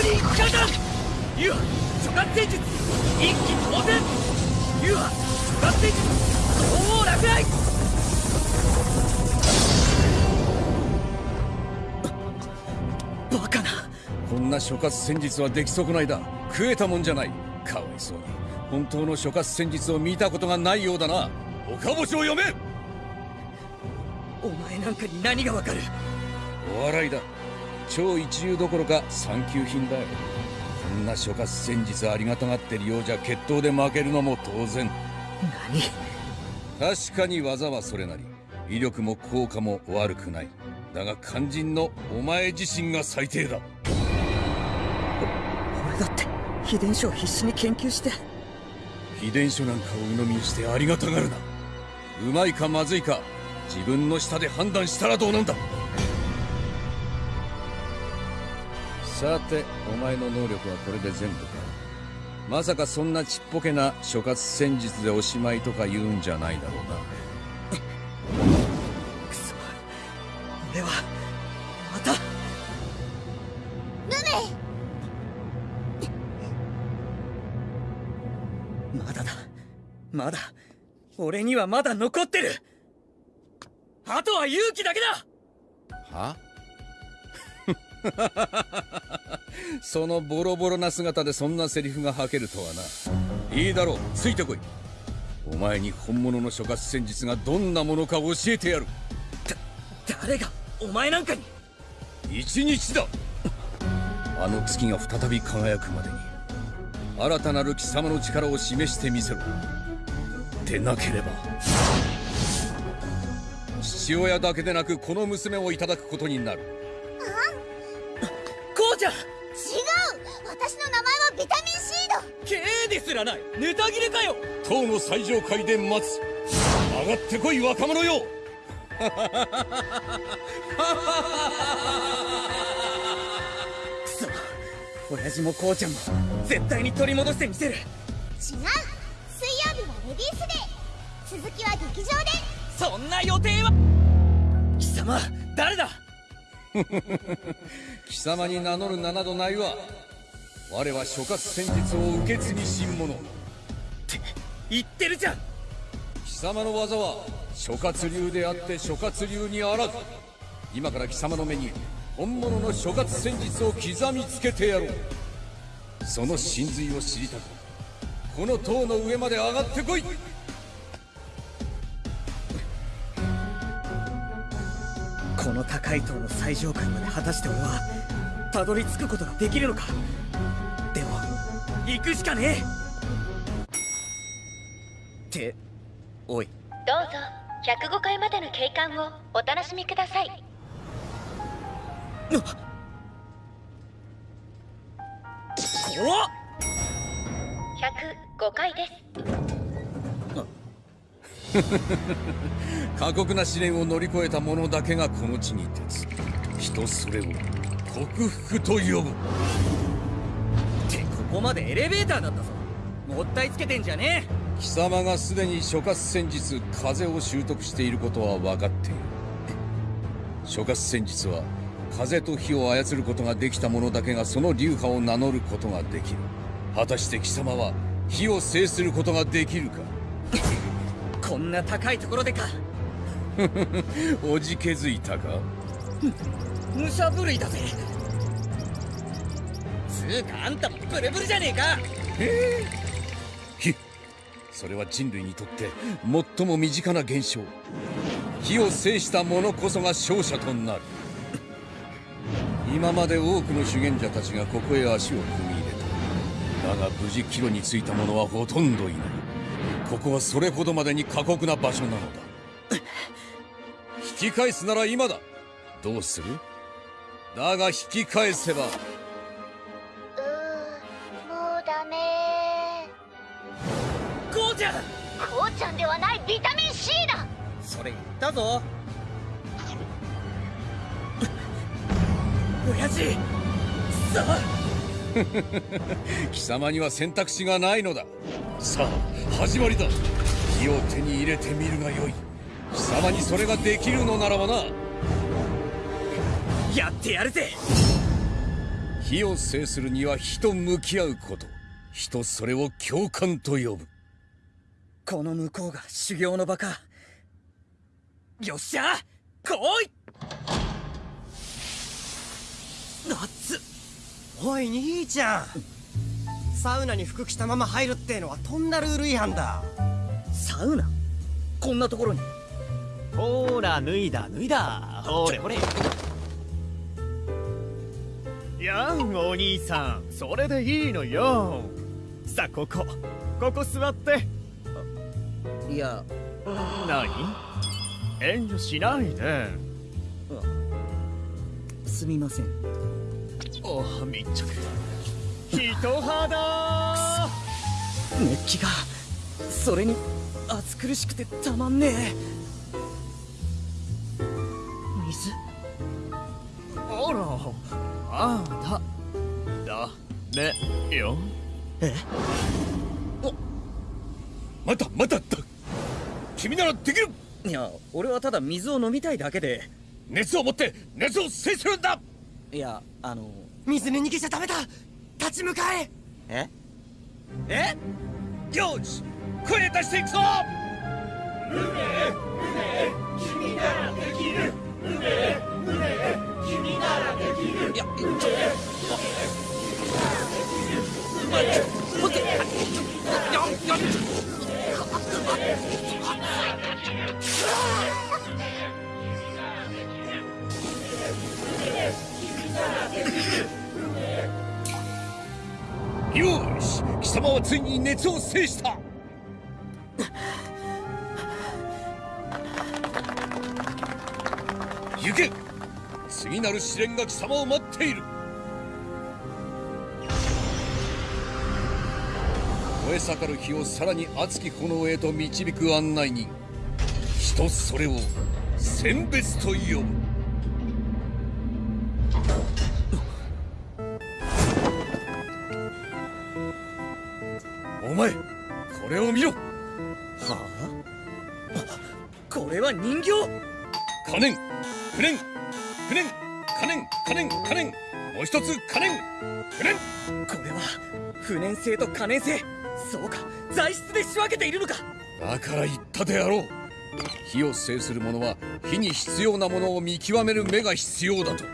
ーリーガタン流派諸葛戦術一気当然。流派諸葛戦術鳳凰落雷な諸葛戦術は出来損ないだ。食えたもんじゃない。かわいそうに本当の諸葛戦術を見たことがないようだな。岡星を読め！お前なんかに何がわかる？お笑いだ。超一流どころか三級品だ。よこんな諸葛戦術ありがたがってるようじゃ決闘で負けるのも当然。何？確かに技はそれなり。威力も効果も悪くない。だが肝心のお前自身が最低だ。俺だって秘伝書を必死に研究して。秘伝書なんかを鵜呑みにしてありがたがるな。うまいかまずいか自分の舌で判断したらどうなんだ。さてお前の能力はこれで全部か。まさかそんなちっぽけな諸葛戦術でおしまいとか言うんじゃないだろうな。くそ。俺はまだ。俺にはまだ残ってる。あとは勇気だけだ。は？そのボロボロな姿でそんなセリフが吐けるとはな。いいだろう。ついてこい。お前に本物の諸葛戦術がどんなものか教えてやる。誰がお前なんかに。一日だ。あの月が再び輝くまでに新たなる貴様の力を示してみせろでなければ。父親だけでなくこの娘をいただくことになる。こうちゃん。違う。私の名前はビタミン C だ K ですらない。ネタ切れかよ。塔の最上階で待つ。上がってこい若者よ。くそ。親父もこうちゃんも絶対に取り戻してみせる。違う水曜日はレディースデー続きは劇場で。そんな予定は。貴様誰だ？貴様に名乗る名などないわ。我は諸葛戦術を受け継ぎし者。って言ってるじゃん。貴様の技は諸葛流であって諸葛流にあらず。今から貴様の目に本物の諸葛戦術を刻みつけてやろう。その真髄を知りたくこの塔の上まで上がってこい。この高い塔の最上階まで果たして俺はたどり着くことができるのか？でも行くしかねえ。っておい。どうぞ。105階までの景観をお楽しみください。怖っ105階です。過酷な試練を乗り越えた者だけがこの地に立つ。人それを克服と呼ぶ。ってここまでエレベーターだったぞ。もったいつけてんじゃねえ。貴様がすでに諸葛戦術風を習得していることは分かっている。諸葛戦術は風と火を操ることができた者だけがその流派を名乗ることができる。果たして貴様は火を制することができるか？こんな高いところでか。おじけづいたか？武者震いだぜ。つうかあんたもブルブルじゃねえか。ええ火。それは人類にとって最も身近な現象。火を制した者こそが勝者となる。今まで多くの修験者たちがここへ足を踏みだが無事帰路に着いた者はほとんどいない。ここはそれほどまでに過酷な場所なのだ。引き返すなら今だ。どうする？だが引き返せば。うーもうダメ。こうちゃん！こうちゃんではないビタミン C だ。それ言ったぞ。親父さあ 貴様には選択肢がないのだ。さあ始まりだ。火を手に入れてみるがよい。貴様にそれができるのならばな。やってやるぜ。火を制するには火と向き合うこと。人それを共感と呼ぶ。この向こうが修行の場か。よっしゃ来い。夏おい兄ちゃん。サウナに服着たまま入るってのはとんだルール違反だ。サウナ？こんなところに。ほーら脱いだ脱いだ。ほれほれ。やんお兄さん。それでいいのよ。さあここ。ここ座って。いや。何？遠慮しないで。すみませんお密着人肌熱気がそれに暑苦しくてたまんねえ。水？あらああだだめよ。え？またまただ。君ならできる。いや俺はただ水を飲みたいだけで。熱を持って熱を制するんだ。いやあの水に逃げちゃダメだ。立ち向かえ。え？え？よし声出していくぞ。君ならできる君ならできるいやちょっと待って待ってややよし貴様はついに熱を制した。行け次なる試練が貴様を待っている。燃え盛る火をさらに熱き炎へと導く案内人。人それを選別と呼ぶ。前これを見ろ。はあ？これは人形。可燃不燃不燃可燃可燃可燃もう一つ可燃不燃これは不燃性と可燃性。そうか。材質で仕分けているのか。だから言ったであろう。火を制する者は火に必要なものを見極める目が必要だと。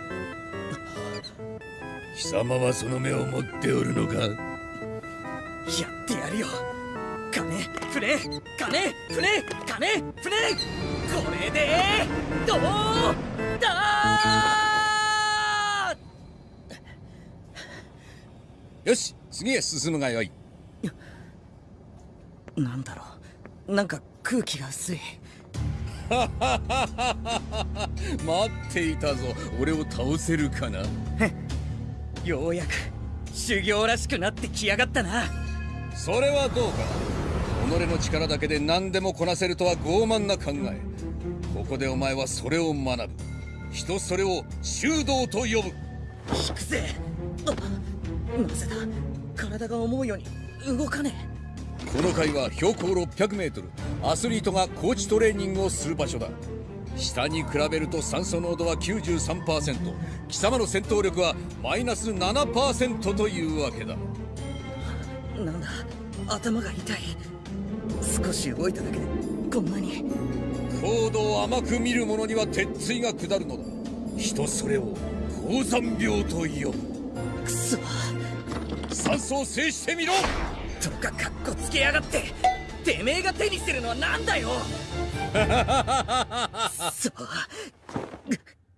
貴様はその目を持っておるのか？金プレ金プレ金プレこれでどうだ？よし次へ進むがよい。なんだろう。なんか空気が薄い。待っていたぞ。俺を倒せるかな？ようやく修行らしくなってきやがったな。それはどうか己の力だけで何でもこなせるとは傲慢な考え。ここでお前はそれを学ぶ。人それを修道と呼ぶ。引くぜ。あなぜだ。体が思うように動かねこの階は標高 600m アスリートが高地トレーニングをする場所だ。下に比べると酸素濃度は93%貴様の戦闘力はマイナス7%というわけだ。えなんだ。頭が痛い少し動いただけでこんなに。高度を甘く見る者には鉄椎が下るのだ。人それを高山病と呼ぶくそ。酸素を制してみろ。とかかっこつけやがって。てめえが手にしてるのはなんだよ。そ。う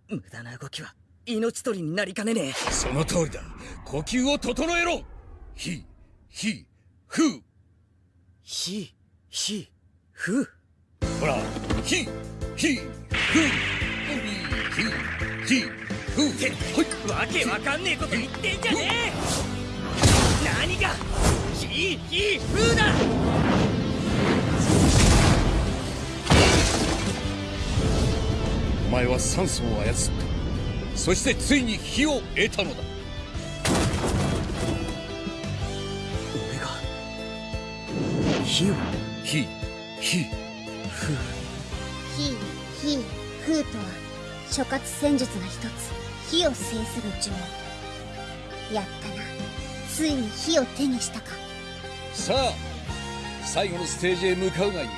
無駄な動きは命取りになりかねねえ。その通りだ。呼吸を整えろ。ひひふうひひふ。ほらひひふ。うひひふ。うってわけわかんねえこと言ってんじゃねえ。何がひひふうだ。お前は酸素を操った。そしてついに火を得たのだ。俺が火を火火ふう火火風とは諸葛戦術の一つ。火を制する呪文。やったな。ついに火を手にしたか。さあ最後のステージへ向かうがいい。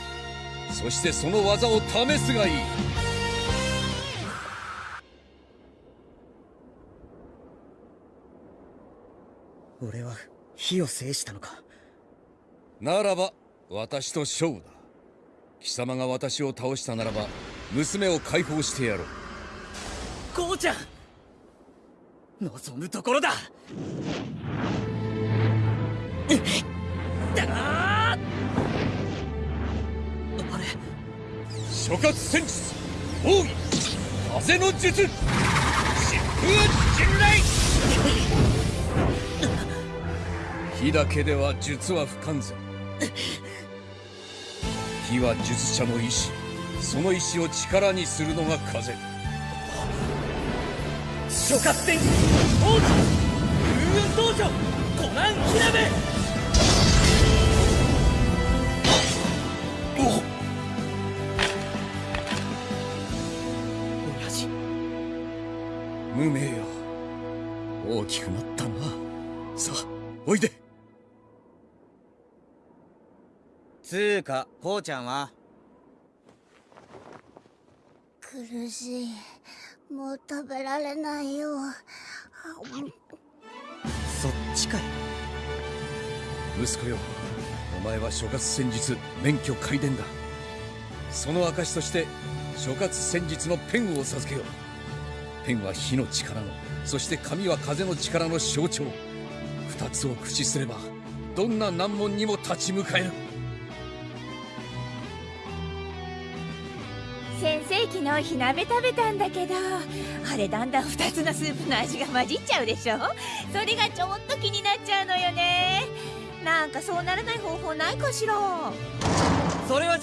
そしてその技を試すがいい。俺は火を制したのか。ならば私と勝負だ。貴様が私を倒したならば娘を解放してやろう。こうちゃん望むところだ。だああれ？諸葛戦術奥義風の術疾風陣雷。火だけでは術は不完全火は術者の意志。その意志を力にするのが風。諸葛戦術王子風雲道場コナン火鍋親父無名よ大きくなったな。さあおいでつーかこうちゃんは？苦しい。もう食べられないよ。そっちかい。息子よお前は諸葛戦術免許皆伝だ。その証として諸葛戦術のペンを授けよう。ペンは火の力のそして紙は風の力の象徴。二つを駆使すればどんな難問にも立ち向かえる昨日火鍋食べたんだけどあれだんだん2つのスープの味が混じっちゃうでしょ？それがちょっと気になっちゃうのよね。なんかそうならない方法ないかしら？それは違う。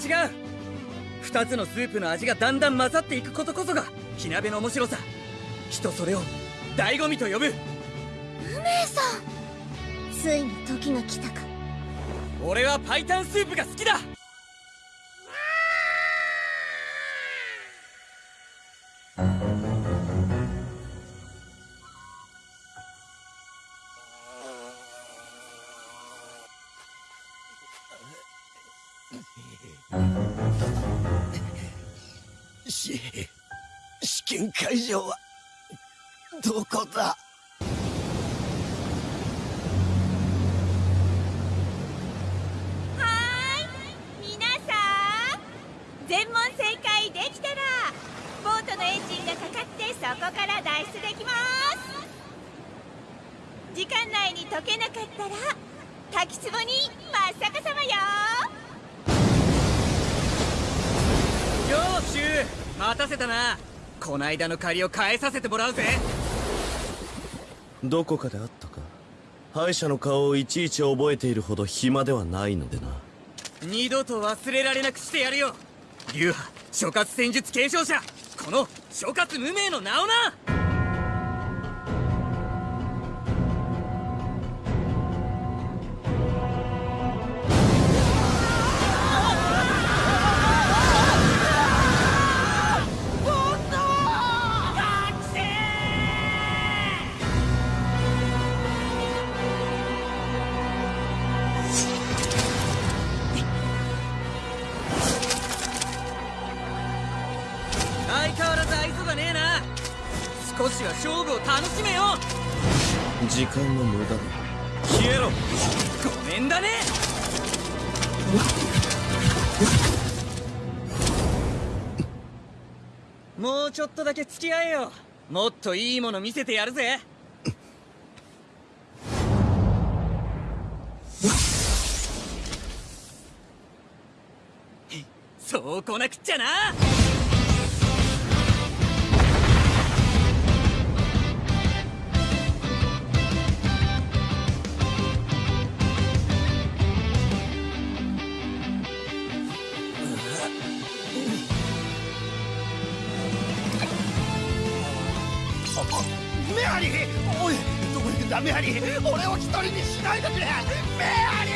2つのスープの味がだんだん混ざっていくことこそが火鍋の面白さ。人それを醍醐味と呼ぶ。無名さん！ついに時が来たか。俺はパイタンスープが好きだ試験会場はどこだ？はーい皆さん全問正解できたらボートのエンジンがかかってそこから脱出できます。時間内に解けなかったら滝壺に真っ逆さまよよーしゅう待たせたなこないだの借りを返させてもらうぜ。どこかであったか？敗者の顔をいちいち覚えているほど暇ではないのでな。二度と忘れられなくしてやるよ。流派諸葛戦術継承者。この諸葛無名の名をなき合えよ。もっといいもの見せてやるぜ。そうこなくっちゃな。だメアリー俺を一人にしないでくれ。メアリー。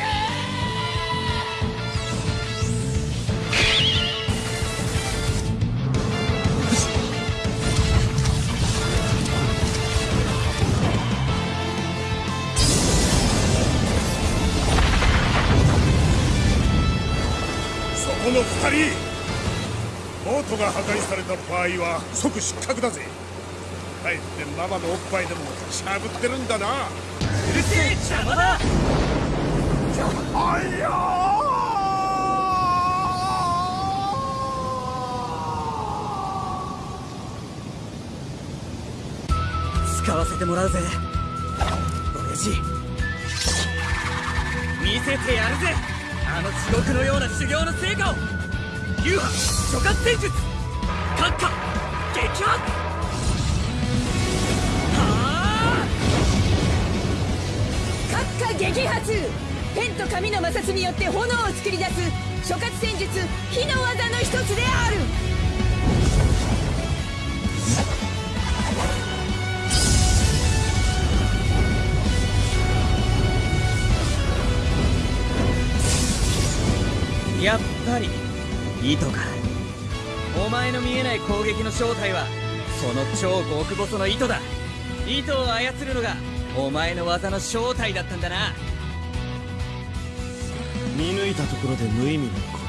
そここの二人。ボートが破壊された場合は即失格だぜ。帰ってママのおっぱいでもしゃぶってるんだな。うるせえ邪魔だ。あいや使わせてもらうぜ。親父。見せてやるぜ。あの地獄のような修行の成果を。流派諸葛戦術。閣下撃破閣下撃発ペンと紙の摩擦によって炎を作り出す諸葛戦術火の技の一つである。やっぱり糸か。お前の見えない攻撃の正体はその超極細の糸だ。糸を操るのがお前の技の正体だったんだな。見抜いたところで無意味なこと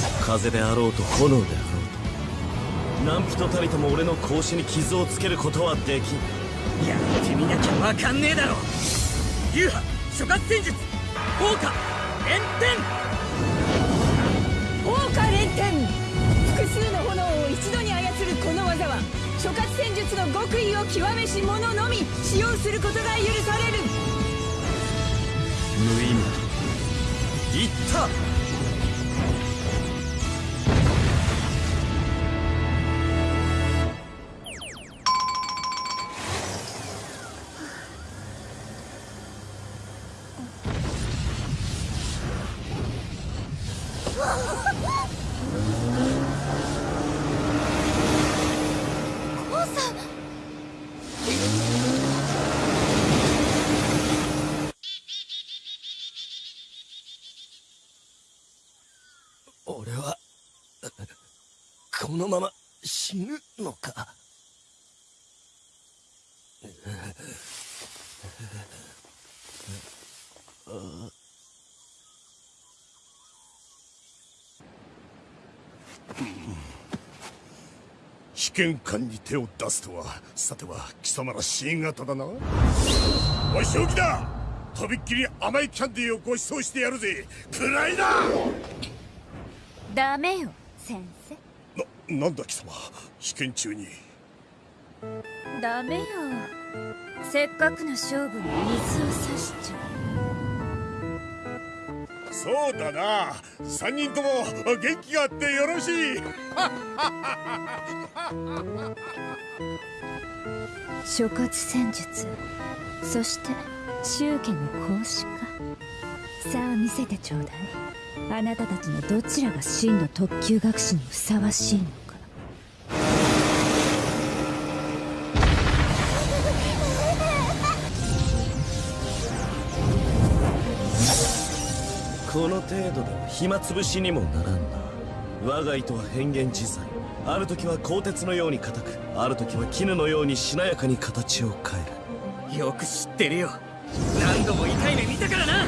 だ。風であろうと炎であろうと何人たりとも俺の格子に傷をつけることはできん。やってみなきゃわかんねえだろ。流派諸葛戦術効果炎天。天。複数の炎を一度に諸葛戦術の極意を極めし者のみ使用することが許される。無意味だ。言った。被験官に手を出すとは。さては貴様ら C 型だな。おい正気だ。とびっきり甘いキャンディーをご馳走してやるぜ。くらいだダメよ先生。ななんだ貴様。被験中に。ダメよ。せっかくの勝負に水を差しちゃそうだな。3人とも元気があってよろしい。諸葛戦術。そして宗家の孔子か。さあ見せてちょうだい。あなたたちのどちらが真の特級学士にふさわしいのこの程度では暇つぶしにもならんな。我が糸は変幻自在。ある時は鋼鉄のように硬くある時は絹のようにしなやかに形を変える。よく知ってるよ。何度も痛い目見たからな。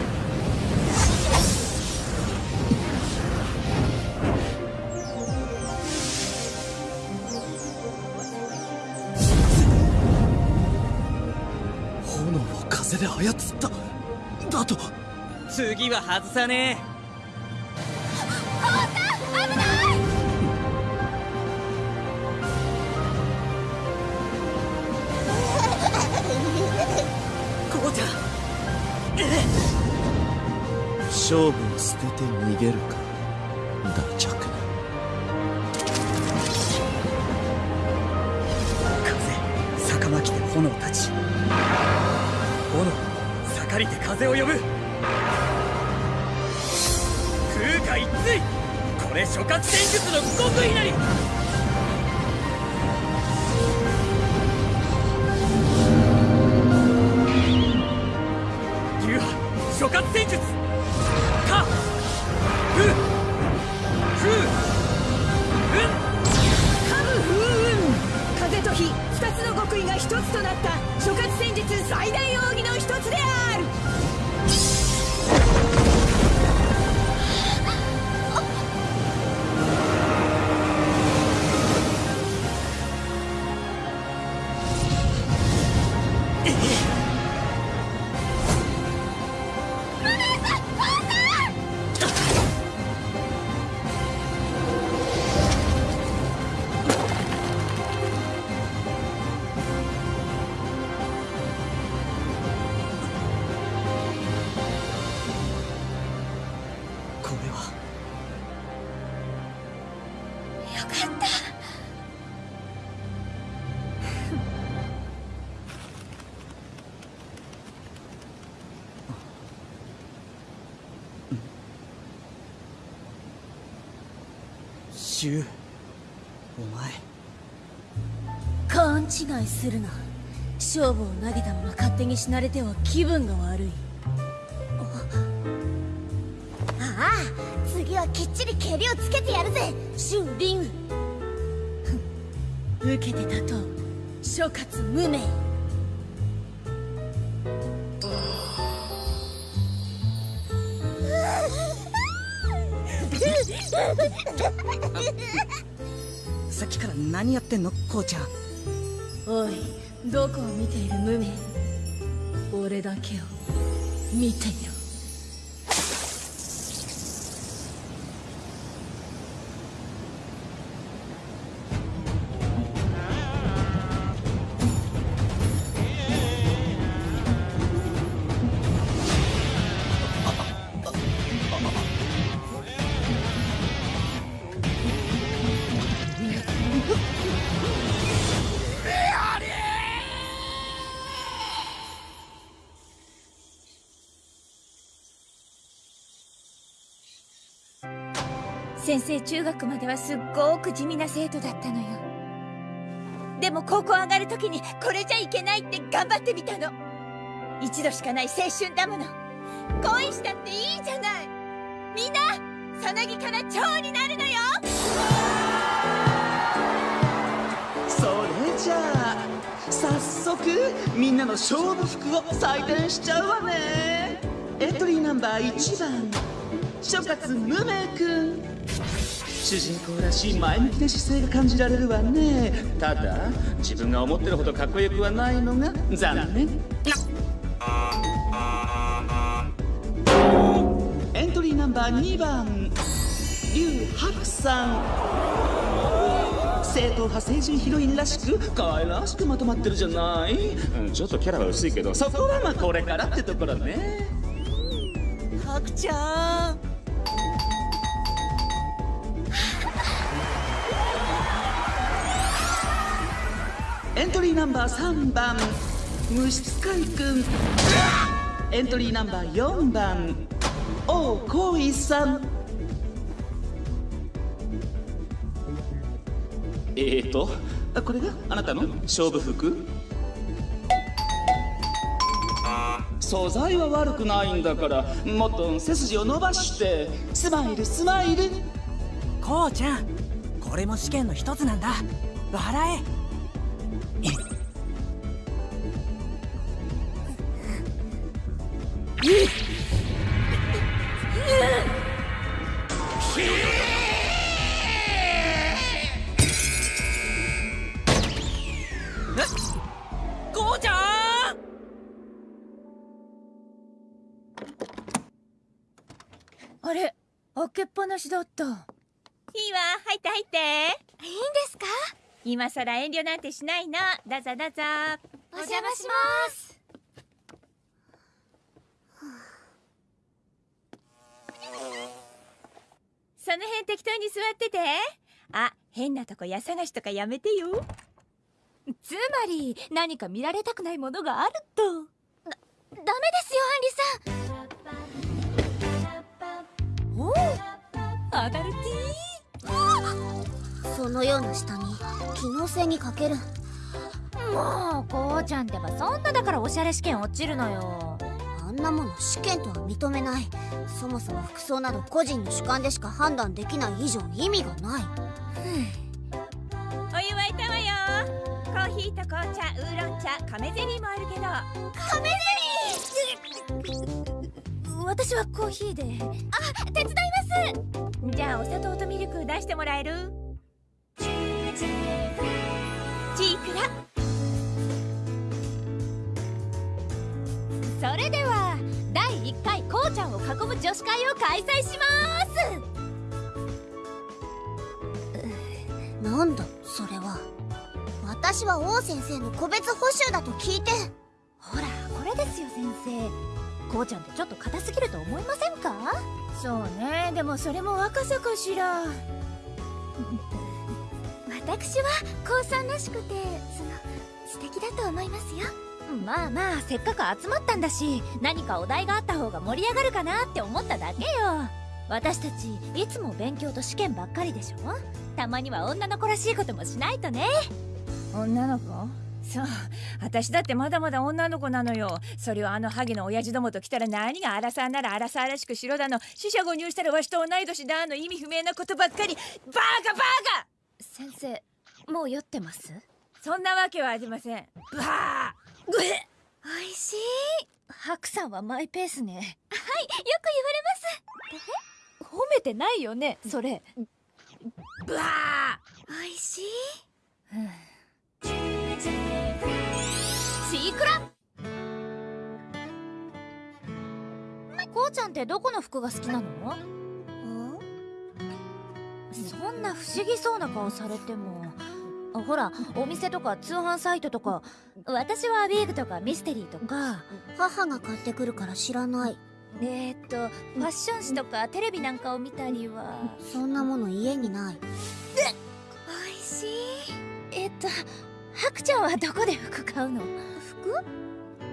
炎を風で操った次は外さねえ。勝負を捨てて逃げるか。大着な風逆巻きで炎たち。炎盛りで風を呼ぶこれ諸葛戦術の極意なりシュウお前勘違いするな。勝負を投げたまま勝手に死なれては気分が悪い。ああ次はきっちり蹴りをつけてやるぜ。シュン・リン。ウ受けて立とう。諸葛無何やってんの？こうちゃん。おいどこを見ている無名俺だけを見てよ生中学まではすっごく地味な生徒だったのよ。でも高校上がる時にこれじゃいけないって頑張ってみたの。一度しかない青春だもの。恋したっていいじゃない。みんなさなぎから蝶になるのよ。それじゃあ早速みんなの勝負服を採点しちゃうわね。エントリーナンバー1番。諸葛無名くん主人公らしい前向きな姿勢が感じられるわね。ただ自分が思ってるほどかっこよくはないのが残念。エントリーナンバー2番。劉白さん。正統派青春ヒロインらしく可愛らしくまとまってるじゃない、うん、ちょっとキャラは薄いけど。そこはまあこれからってところね。ハクちゃんエントリーナンバー3番虫使いくんエントリーナンバー4番王光一さん。えーと？あこれが？あなたの？勝負服？素材は悪くないんだからもっと背筋を伸ばして。スマイルスマイル。こうちゃんこれも試験の一つなんだ。笑えあれ開けっぱなしだった。いいわ。入って入って。いいんですか？今さら遠慮なんてしないのどうぞどうぞ。お邪魔しますその辺適当に座ってて。あ変なとこ家探しとかやめてよ。つまり何か見られたくないものがあると。ダメですよアンリさん。おおアダルティそのような下に機能性に欠ける。もうこうちゃんってばそんなだからおしゃれ試験落ちるのよあんなもの試験とは認めない。そもそも服装など個人の主観でしか判断できない以上意味がない。お湯沸いたわよ。コーヒーと紅茶ウーロン茶亀ゼリーもあるけど。亀ゼリー！私はコーヒーで。あ手伝います！じゃあお砂糖とミルク出してもらえる？チークラそれでは第1回こうちゃんを囲む女子会を開催します。なんだそれは私は王先生の個別補習だと聞いて。ほらこれですよ先生。こうちゃんってちょっと硬すぎると思いませんか？そうね。でもそれも若さかしら。私は高さんらしくてその素敵だと思いますよまあまあせっかく集まったんだし何かお題があった方が盛り上がるかなって思っただけよ。私たちいつも勉強と試験ばっかりでしょ？たまには女の子らしいこともしないとね。女の子？そう。私だってまだまだ女の子なのよ。それをあのハゲの親父どもと来たら何がアラサーならアラサーらしく白だの死者誤入したらわしと同い年だの意味不明なことばっかり。バーカバーカ！先生もう酔ってます？そんなわけはありません。バーぐえおいしい。白さんはマイペースね。はいよく言われます。褒めてないよねそれ。ブワー。おいしい。シークラこうちゃんってどこの服が好きなの？そんな不思議そうな顔されてもほらお店とか通販サイトとか。私はビーグとかミステリーとか母が買ってくるから知らない。えー、っとファッション誌とかテレビなんかを見たりは。そんなもの家にない。おいしい。えっとハクちゃんはどこで服買うの？服？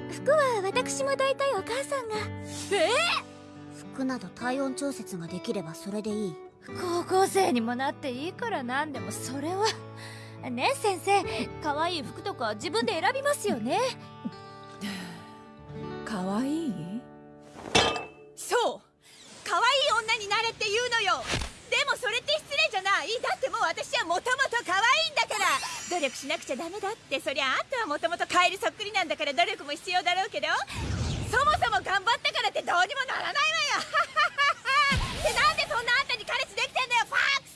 服は私も大体お母さんが。え服など体温調節ができればそれでいい。高校生にもなっていいからなんでもそれはね先生。可愛い服とか自分で選びますよね。可愛い？そう。可愛い女になれって言うのよ。でもそれって失礼じゃない。だってもう私はもともと可愛いんだから。努力しなくちゃダメだって。そりゃあんたはもともとカエルそっくりなんだから努力も必要だろうけど。そもそも頑張ったからってどうにもならないわよ。でなんでそんなあんたに彼氏できてんだよファックス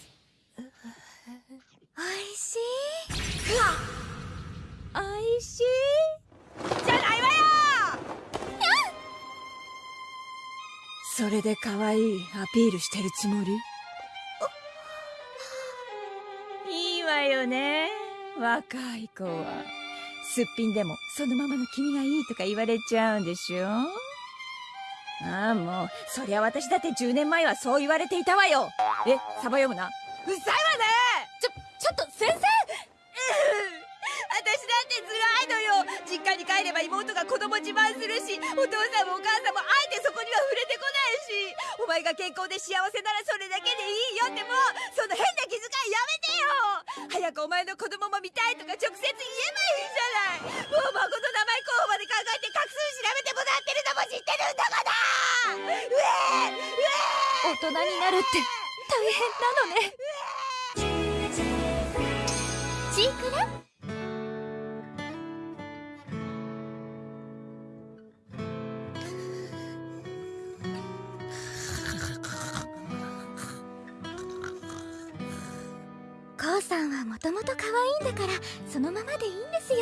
おいしい。おいしい。じゃないわよ。それで可愛いアピールしてるつもり？いいわよね。若い子は。すっぴんでもそのままの君がいいとか言われちゃうんでしょ？ああもう。そりゃ私だって10年前はそう言われていたわよ。えサバ読むな。うるさいわね。ちょちょっと先生！私だって辛いのよ。実家に帰れば妹が子供自慢するしお父さんもお母さんもあえてそこには触れてこないし。お前が健康で幸せならそれだけでいいよってもうその変な気遣いやめてよ。早くお前の子供も見たいとか直接言えばいいじゃない。もう孫の名前候補まで考えて画数調べてもらってるのも知ってるんだから。うえうえ大人になるって大変なのね。さんはもともと可愛いんだからそのままでいいんですよ。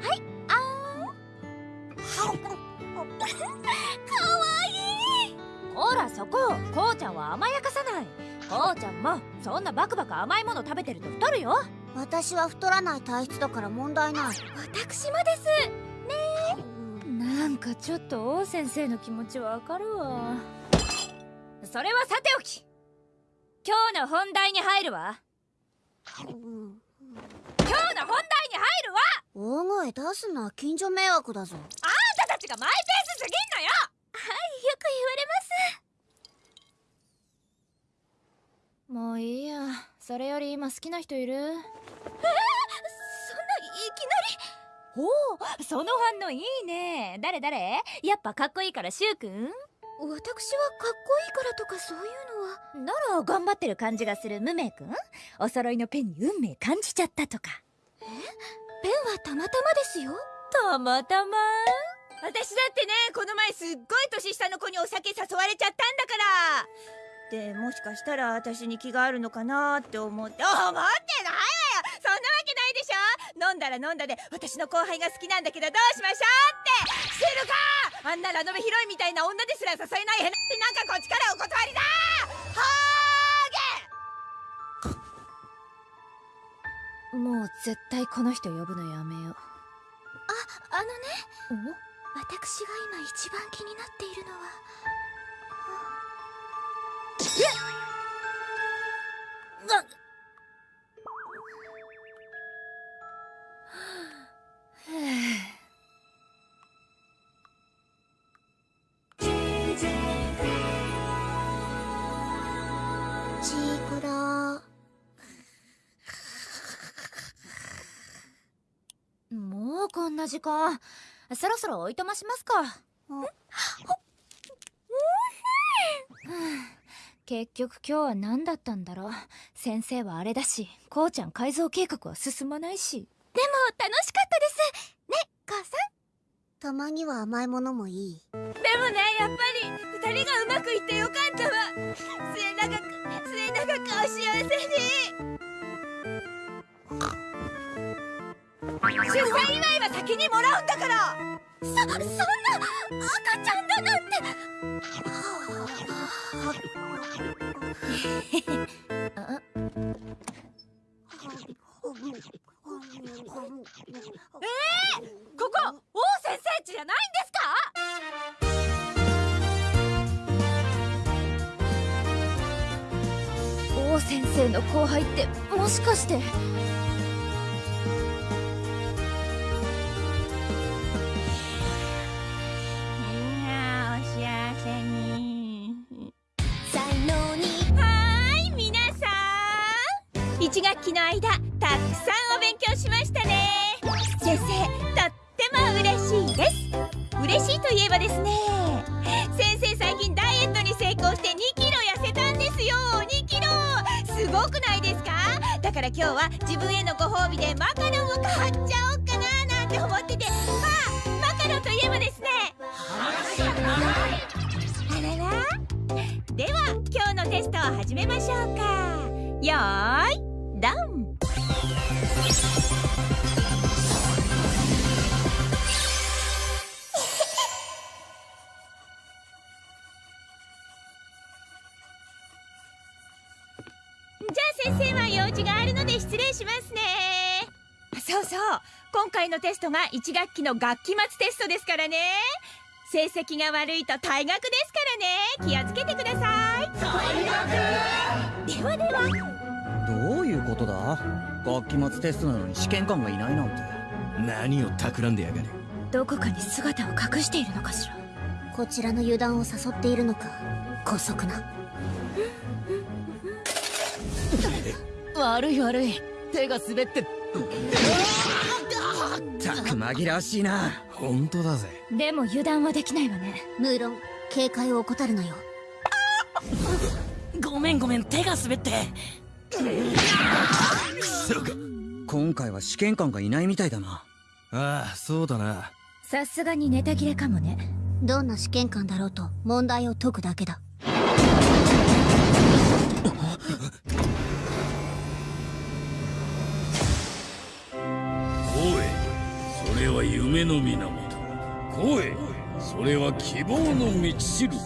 はいあーん。かわいい。ほらそこ。こうちゃんは甘やかさない。こうちゃんもそんなバクバク甘いもの食べてると太るよ。私は太らない体質だから問題ない。私もです。ねなんかちょっと王先生の気持ちわかるわ。それはさておき。今日の本題に入るわ今日の本題に入るわ。大声出すな。近所迷惑だぞ。あんたたちがマイペースすぎんのよ。はいよくもういいや。それより今好きな人いる？言われますえー、そんないきなり。おおその反応いいね。誰誰？やっぱかっこいいからシュウくん私はかっこいいからとかそういうのは。なら頑張ってる感じがする無名くんお揃いのペンに運命感じちゃったとか。え？ペンはたまたまですよ。たまたま？私だってねこの前すっごい年下の子にお酒誘われちゃったんだから。でもしかしたら私に気があるのかなって思って。思ってないわよ。そんなわけないでしょ。飲んだら飲んだで私の後輩が好きなんだけどどうしましょうって。してるかあんなラノベヒロインみたいな女ですら誘えないへななんかこっちからお断りだはもう絶対この人呼ぶのやめよう。ああのね。私が今一番気になっているのは。なチな時間。そろそろおいとましますか。結局今日は何だったんだろう。先生はあれだしこうちゃん改造計画は進まないし。でも楽しかったです。ね母さん。たまには甘いものもいい。でもねやっぱり二人がうまくいってよかったわ。末永く末永くお幸せに出産祝いは先にもらうんだから。そそんな赤ちゃんだなんて。えー、ここ王先生家じゃないんですか？王先生の後輩ってもしかして1学期の間たくさんお勉強しましたね。先生とっても嬉しいです。嬉しいといえばですね先生最近ダイエットに成功して2キロ痩せたんですよ。2キロ。すごくないですか？だから今日は自分へのご褒美でマカロンを買っちゃおうかななんて思ってて。まあマカロンといえばですね。あらら。では今日のテストを始めましょうか。よーい。ドン。じゃあ先生は用事があるので失礼しますね。そうそう。今回のテストが1学期の学期末テストですからね。成績が悪いと退学ですからね。気をつけてください。退学！ではではどういうことだ？学期末テストなのに試験官がいないなんて。何を企んでやがる？どこかに姿を隠しているのかしら？こちらの油断を誘っているのか？姑息な。悪い悪い。手が滑って。たく紛らわしいな。本当だぜ。でも油断はできないわね。無論警戒を怠るなよ。ごめんごめん。手が滑って今回は試験官がいないみたいだな。ああそうだな。さすがにネタ切れかもね。どんな試験官だろうと問題を解くだけだ。声それは夢の源声それは希望の道しるべ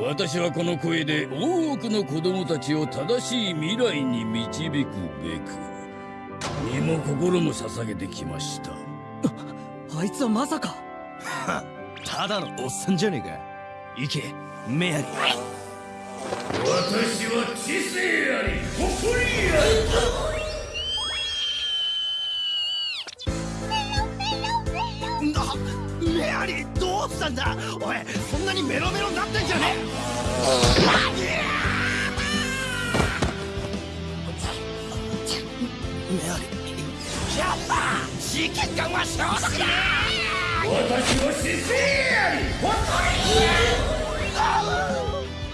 私はこの声で多くの子供たちを正しい未来に導くべく身も心も捧げてきました。あいつはまさか。ただのおっさんじゃねえか。行けメアリー私は知性あり誇りあり。なメアリーどうしたんだ。おいそんなにメロメロになってんじゃねメアリーやっぱ試験官は消毒だ私は知性あり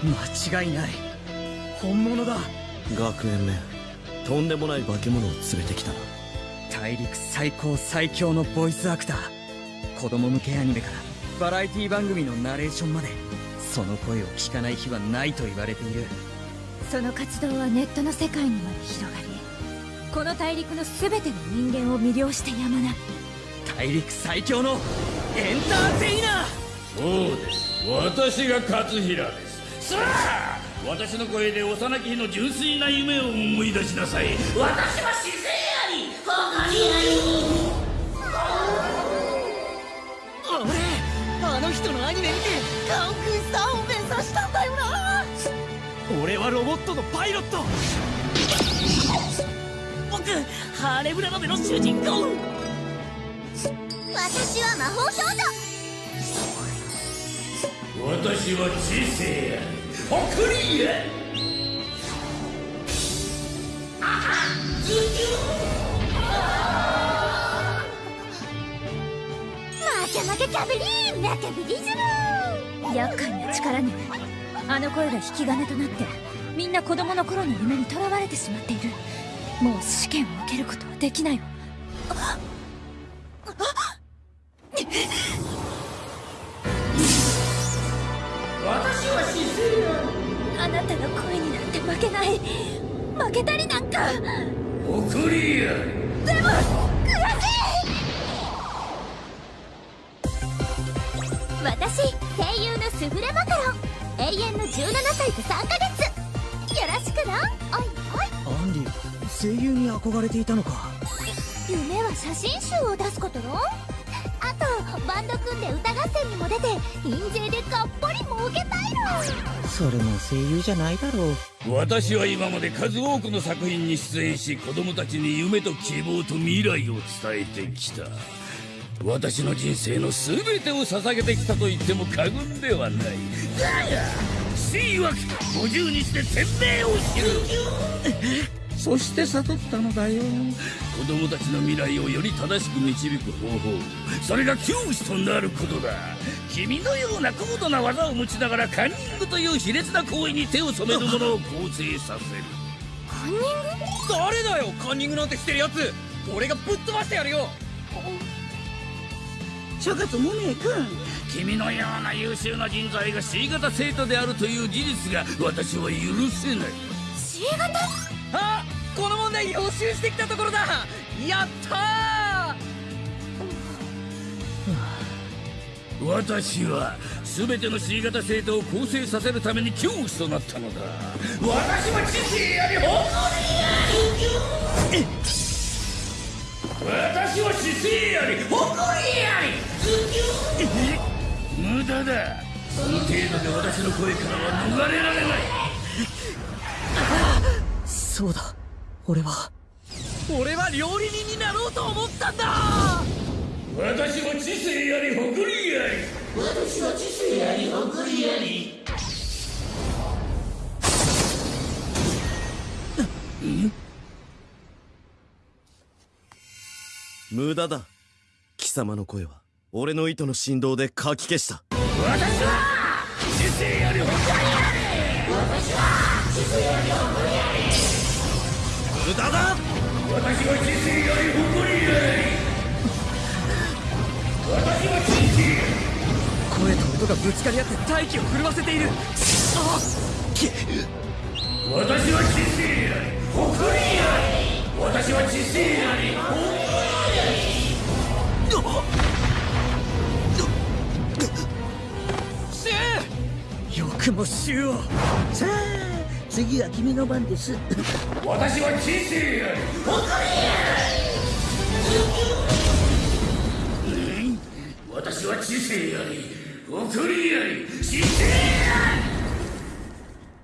間違いない本物だ学園めとんでもない化け物を連れてきたな。大陸最高最強のボイスアクター。子供向けアニメからバラエティ番組のナレーションまで。その声を聞かない日はないと言われている。その活動はネットの世界にまで広がりこの大陸の全ての人間を魅了してやまな。い大陸最強のエンターテイナー！そうです。私が勝平です。さあ私の声で幼き日の純粋な夢を思い出しなさい。私は知性あり誇りあり人のアニメ見てカンクスターを目指したんだよな。俺はロボットのパイロット。僕ハーレムラノベの主人公。私は魔法少女。私は知性や誇りや負け負けキャビリーメキャビリズム厄介な力ねあの声が引き金となってみんな子供の頃の夢にとらわれてしまっているもう試験を受けることはできないわ私は知性やあなたの声になんて負けない負けたりなんか誇りやでも悔しい！私声優のスフレマカロン永遠の17歳と3ヶ月。よろしくな。おいおい。アンディ声優に憧れていたのか。夢は写真集を出すこと。よあとバンド組んで歌合戦にも出て印税でがっぽり儲けたいの。それも声優じゃないだろう。私は今まで数多くの作品に出演し子供たちに夢と希望と未来を伝えてきた私の人生の全てを捧げてきたと言っても過言ではない。だが死曰く50日で天命を知る。そして悟ったのだよ。子供たちの未来をより正しく導く方法。それが教師となることだ。君のような高度な技を持ちながらカンニングという卑劣な行為に手を染める者を構成させる。カンニング？誰だよカンニングなんてしてるやつ俺がぶっ飛ばしてやるよ諸葛無名君君のような優秀な人材が C 型生徒であるという事実が私は許せない。C 型あこの問題予習してきたところだ。やったー。私は全ての C 型生徒を構成させるために教師となったのだ。私は知性あり誇りあり私は知性あり誇りあり無駄だ。その程度で私の声からは逃れられない。そうだ。俺は。俺は料理人になろうと思ったんだ。私は知性あり誇りあり。私は知性あり誇りあり無駄だ。貴様の声は俺の糸の振動でかき消した。私は知性あり誇りあり。私は知性あり誇りあり。無駄だ私は知性あり誇りあり。私は知性声と音がぶつかり合って大気を震わせている。あ私は知性あり誇りあり。私は知性あり誇りよくもさあ次は君の番です。私は知性あり誇り私は知性あり誇りあり。知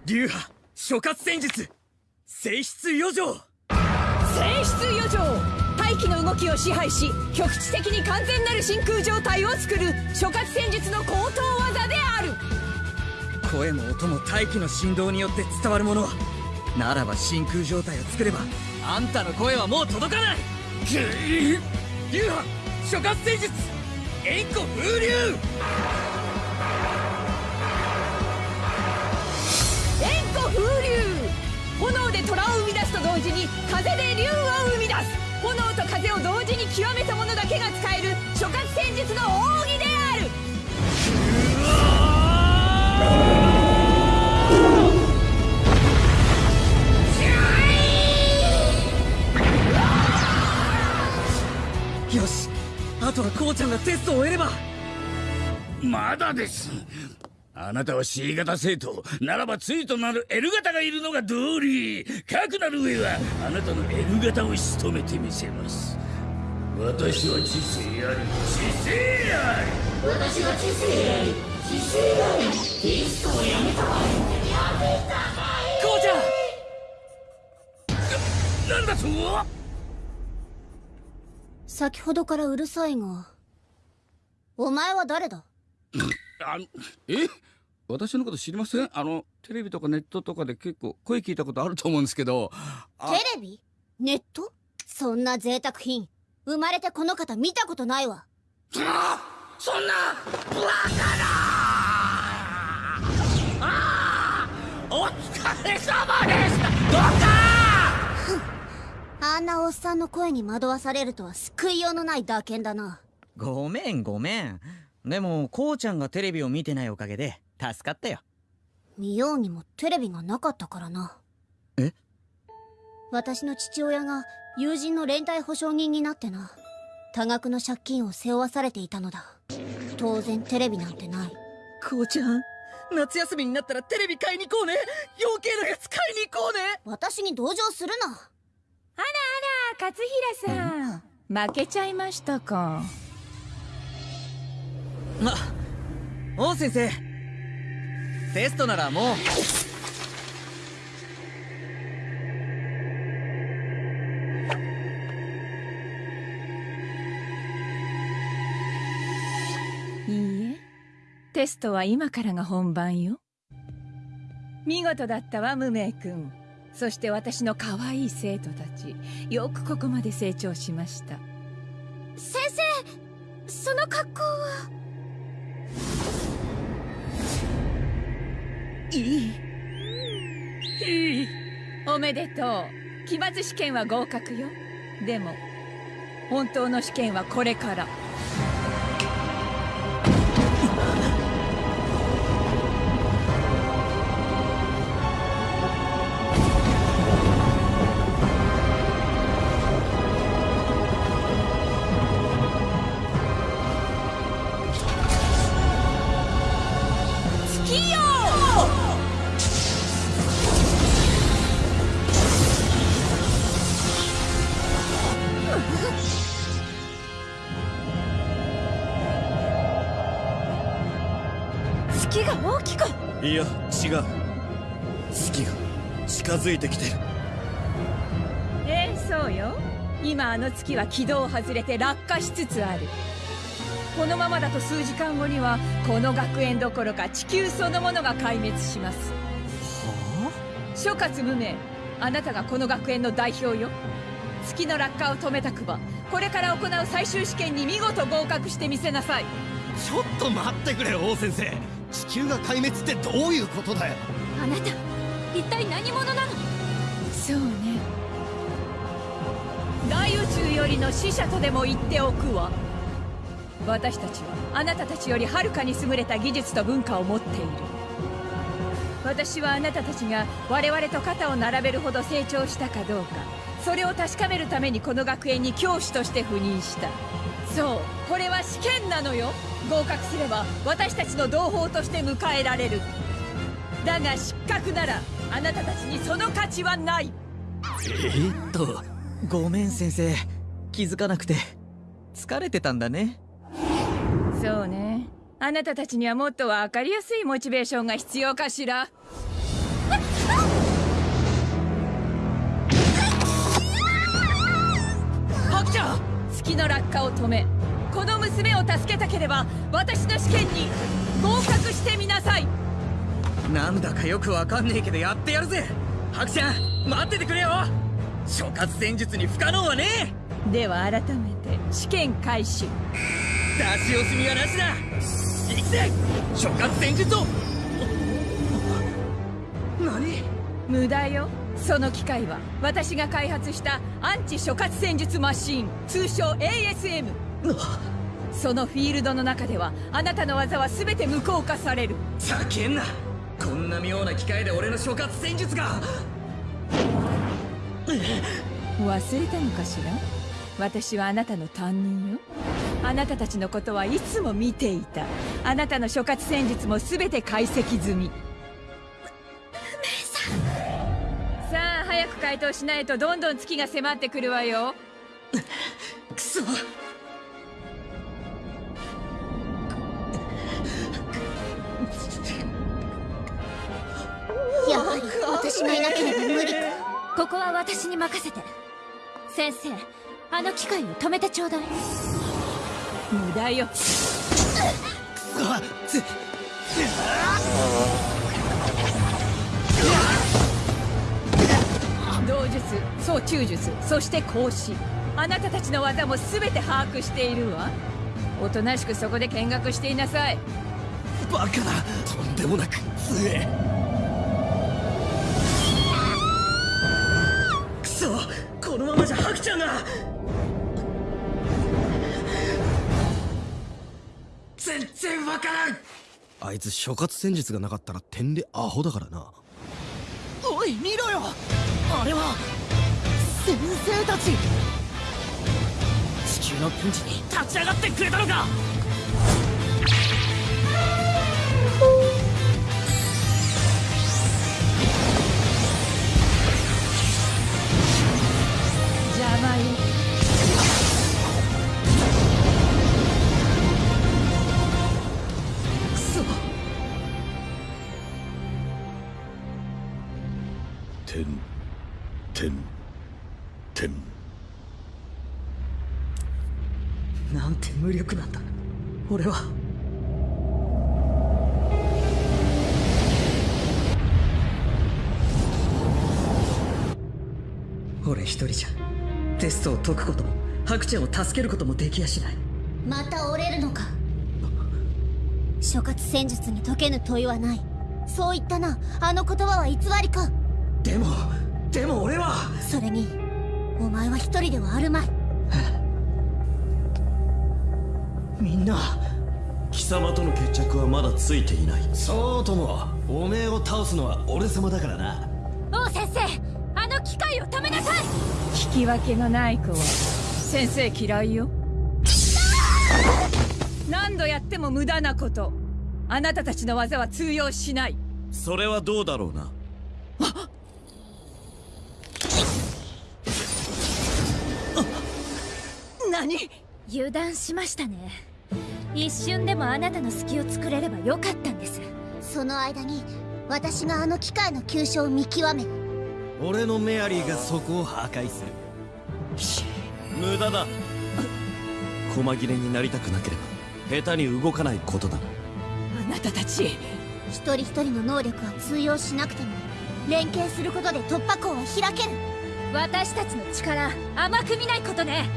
流派諸葛戦術。性質余剰。性質余剰大気の動きを支配し局地的に完全なる真空状態を作る諸葛戦術の高等技である。声も音も大気の振動によって伝わるもの。ならば真空状態を作ればあんたの声はもう届かない。流派諸葛戦術円弧風流。円弧風流。炎で虎を生み出すと同時に風で竜を生み出す炎と風を同時に極めた者だけが使える諸葛戦術の奥義である。よしあとはこうちゃんがテストを終えれば。まだですあなたは C 型生徒ならば対となる L 型がいるのが道理。かくなる上はあなたの L 型を仕留めてみせます。私は知性あり知性あり。私は知性愛知性愛ディスコをやめたわやめたこうちゃ。んなんだと？先ほどからうるさいが。お前は誰だ？あのえ？私のこと知りません？あのテレビとかネットとかで結構声聞いたことあると思うんですけど。テレビ？ネット？そんな贅沢品。生まれてこの方見たことないわ。そんなバカなあお疲れ様でしたどうかあんなおっさんの声に惑わされるとは救いようのない打鍵だな。ごめんごめんでもこうちゃんがテレビを見てないおかげで助かったよ。見ようにもテレビがなかったからな。え？私の父親が友人の連帯保証人になってな。多額の借金を背負わされていたのだ。当然テレビなんてない。こうちゃん夏休みになったらテレビ買いに行こうね。余計なやつ買いに行こうね。私に同情するな。あらあら勝平さん。負けちゃいましたかあ王先生。テストならもう。いいえテストは今からが本番よ。見事だったわ無名君。そして私の可愛い生徒たち。よくここまで成長しました。先生その格好は？いい。いい。おめでとう。期末試験は合格よ。でも本当の試験はこれから。づいてきてる。ええそうよ。今あの月は軌道を外れて落下しつつある。このままだと数時間後にはこの学園どころか地球そのものが壊滅します。はあ諸葛無名あなたがこの学園の代表よ。月の落下を止めたくばこれから行う最終試験に見事合格してみせなさい。ちょっと待ってくれ王先生。地球が壊滅ってどういうことだよ。あなた一体何者なの？そうね。大宇宙よりの使者とでも言っておくわ。私たちはあなたたちよりはるかに優れた技術と文化を持っている。私はあなたたちが我々と肩を並べるほど成長したかどうかそれを確かめるためにこの学園に教師として赴任した。そうこれは試験なのよ。合格すれば私たちの同胞として迎えられる。だが失格ならあなたたちにその価値はない。え？っとごめん先生。気づかなくて。疲れてたんだね。そうね。あなたたちにはもっと分かりやすいモチベーションが必要かしら。ハクちゃん！月の落下を止めこの娘を助けたければ私の試験に合格してみなさいなんだかよくわかんねえけどやってやるぜ。ハクちゃん待っててくれよ。諸葛戦術に不可能はねでは改めて試験開始。出し惜しみはなしだ。行くぜ諸葛戦術を。何？無駄よ。その機械は私が開発したアンチ諸葛戦術マシーン通称 ASM そのフィールドの中ではあなたの技は全て無効化される。ざけんなこんな妙な機械で俺の諸葛戦術が。忘れたのかしら？私はあなたの担任よ。あなたたちのことはいつも見ていた。あなたの諸葛戦術も全て解析済み。さあ早く回答しないとどんどん月が迫ってくるわよ。くそ私がいなければ無理か。ここは私に任せて。先生あの機械を止めてちょうだい。無駄よ。あつ。道術総中術そして孔子。あなたたちの技も全て把握しているわ。おとなしくそこで見学していなさい。バカだとんでもなく強えそこのままじゃハクちゃんが。全然わからん。あいつ諸葛戦術がなかったら点でアホだからな。おい見ろよ。あれは先生たち。地球のピンチに立ち上がってくれたのか邪魔よくそ点点点なんて無力なんだ。俺は。俺一人じゃ。テストを解くこともハクちゃんを助けることもできやしない。また折れるのか。諸葛戦術に解けぬ問いはない。そう言ったな。あの言葉は偽りか。でもでも俺は。それにお前は一人ではあるまい。みんな。貴様との決着はまだついていない。そうともおめえを倒すのは俺様だからな。王先生あの機械を止めなさい！引き分けのない子は先生嫌いよ。何度やっても無駄なこと。あなたたちの技は通用しない。それはどうだろうな？何？油断しましたね。一瞬でもあなたの隙を作れればよかったんです。その間に私があの機械の急所を見極め俺のメアリーがそこを破壊する。無駄だ。細切れになりたくなければ下手に動かないことだ。あなたたち一人一人の能力は通用しなくても連携することで突破口は開ける。私たちの力甘く見ないことね。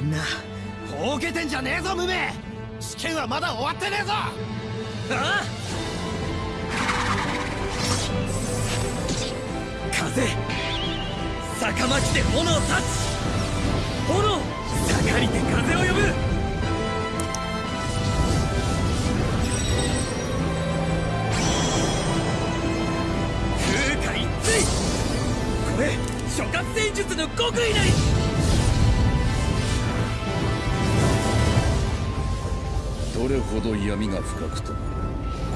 みんなほうけてんじゃねえぞ無名。試験はまだ終わってねえぞ。ああ風。坂巻で炎を断つ炎盛りで風を呼ぶ。風化一対これ諸葛戦術の極意なり。どれほど闇が深くとも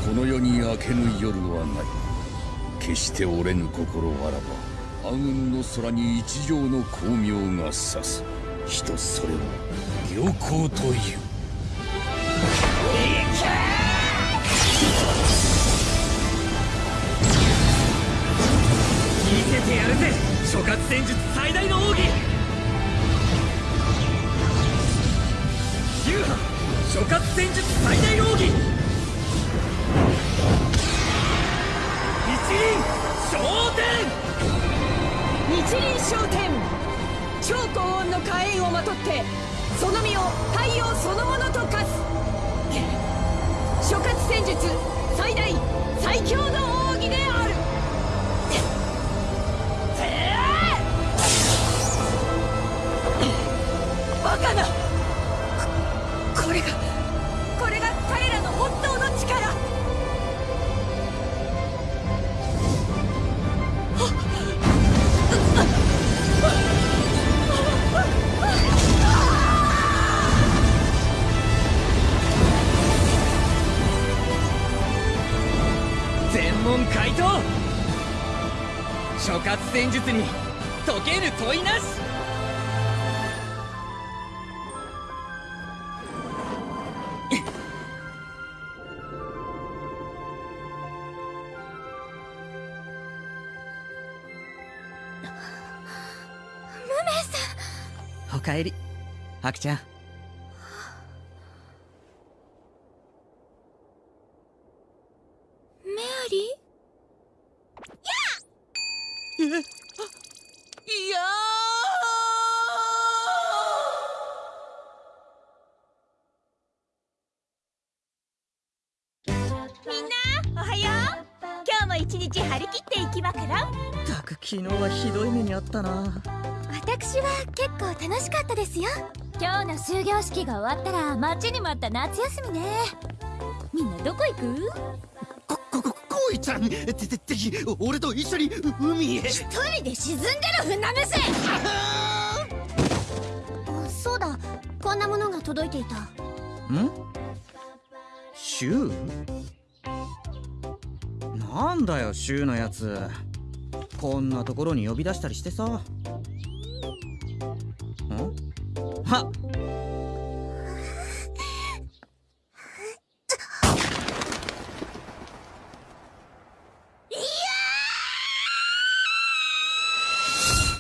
この世に明けぬ夜はない。決して折れぬ心あらば暗雲の空に一条の光明が差す。人それは良好という。見せてやるぜ諸葛戦術最大の奥義。流派諸葛戦術最大の奥義。一輪昇天。日輪昇天超高温の火炎をまとってその身を太陽そのものと化す。諸葛戦術最大最強の奥義である。バカな！ハクちゃんメアリえいやみんなおはようも一日張り切っていきまからたく昨日はひどい目にあったな。私は結構楽しかったですよ。今日の終業式が終わったら待ちに待った夏休みね。みんなどこ行く？こいちゃんててて俺と一緒に海へ。一人で沈んでる船飯あそうだ。こんなものが届いていた。ん？シュー？なんだよシューのやつこんなところに呼び出したりしてさ。ん？は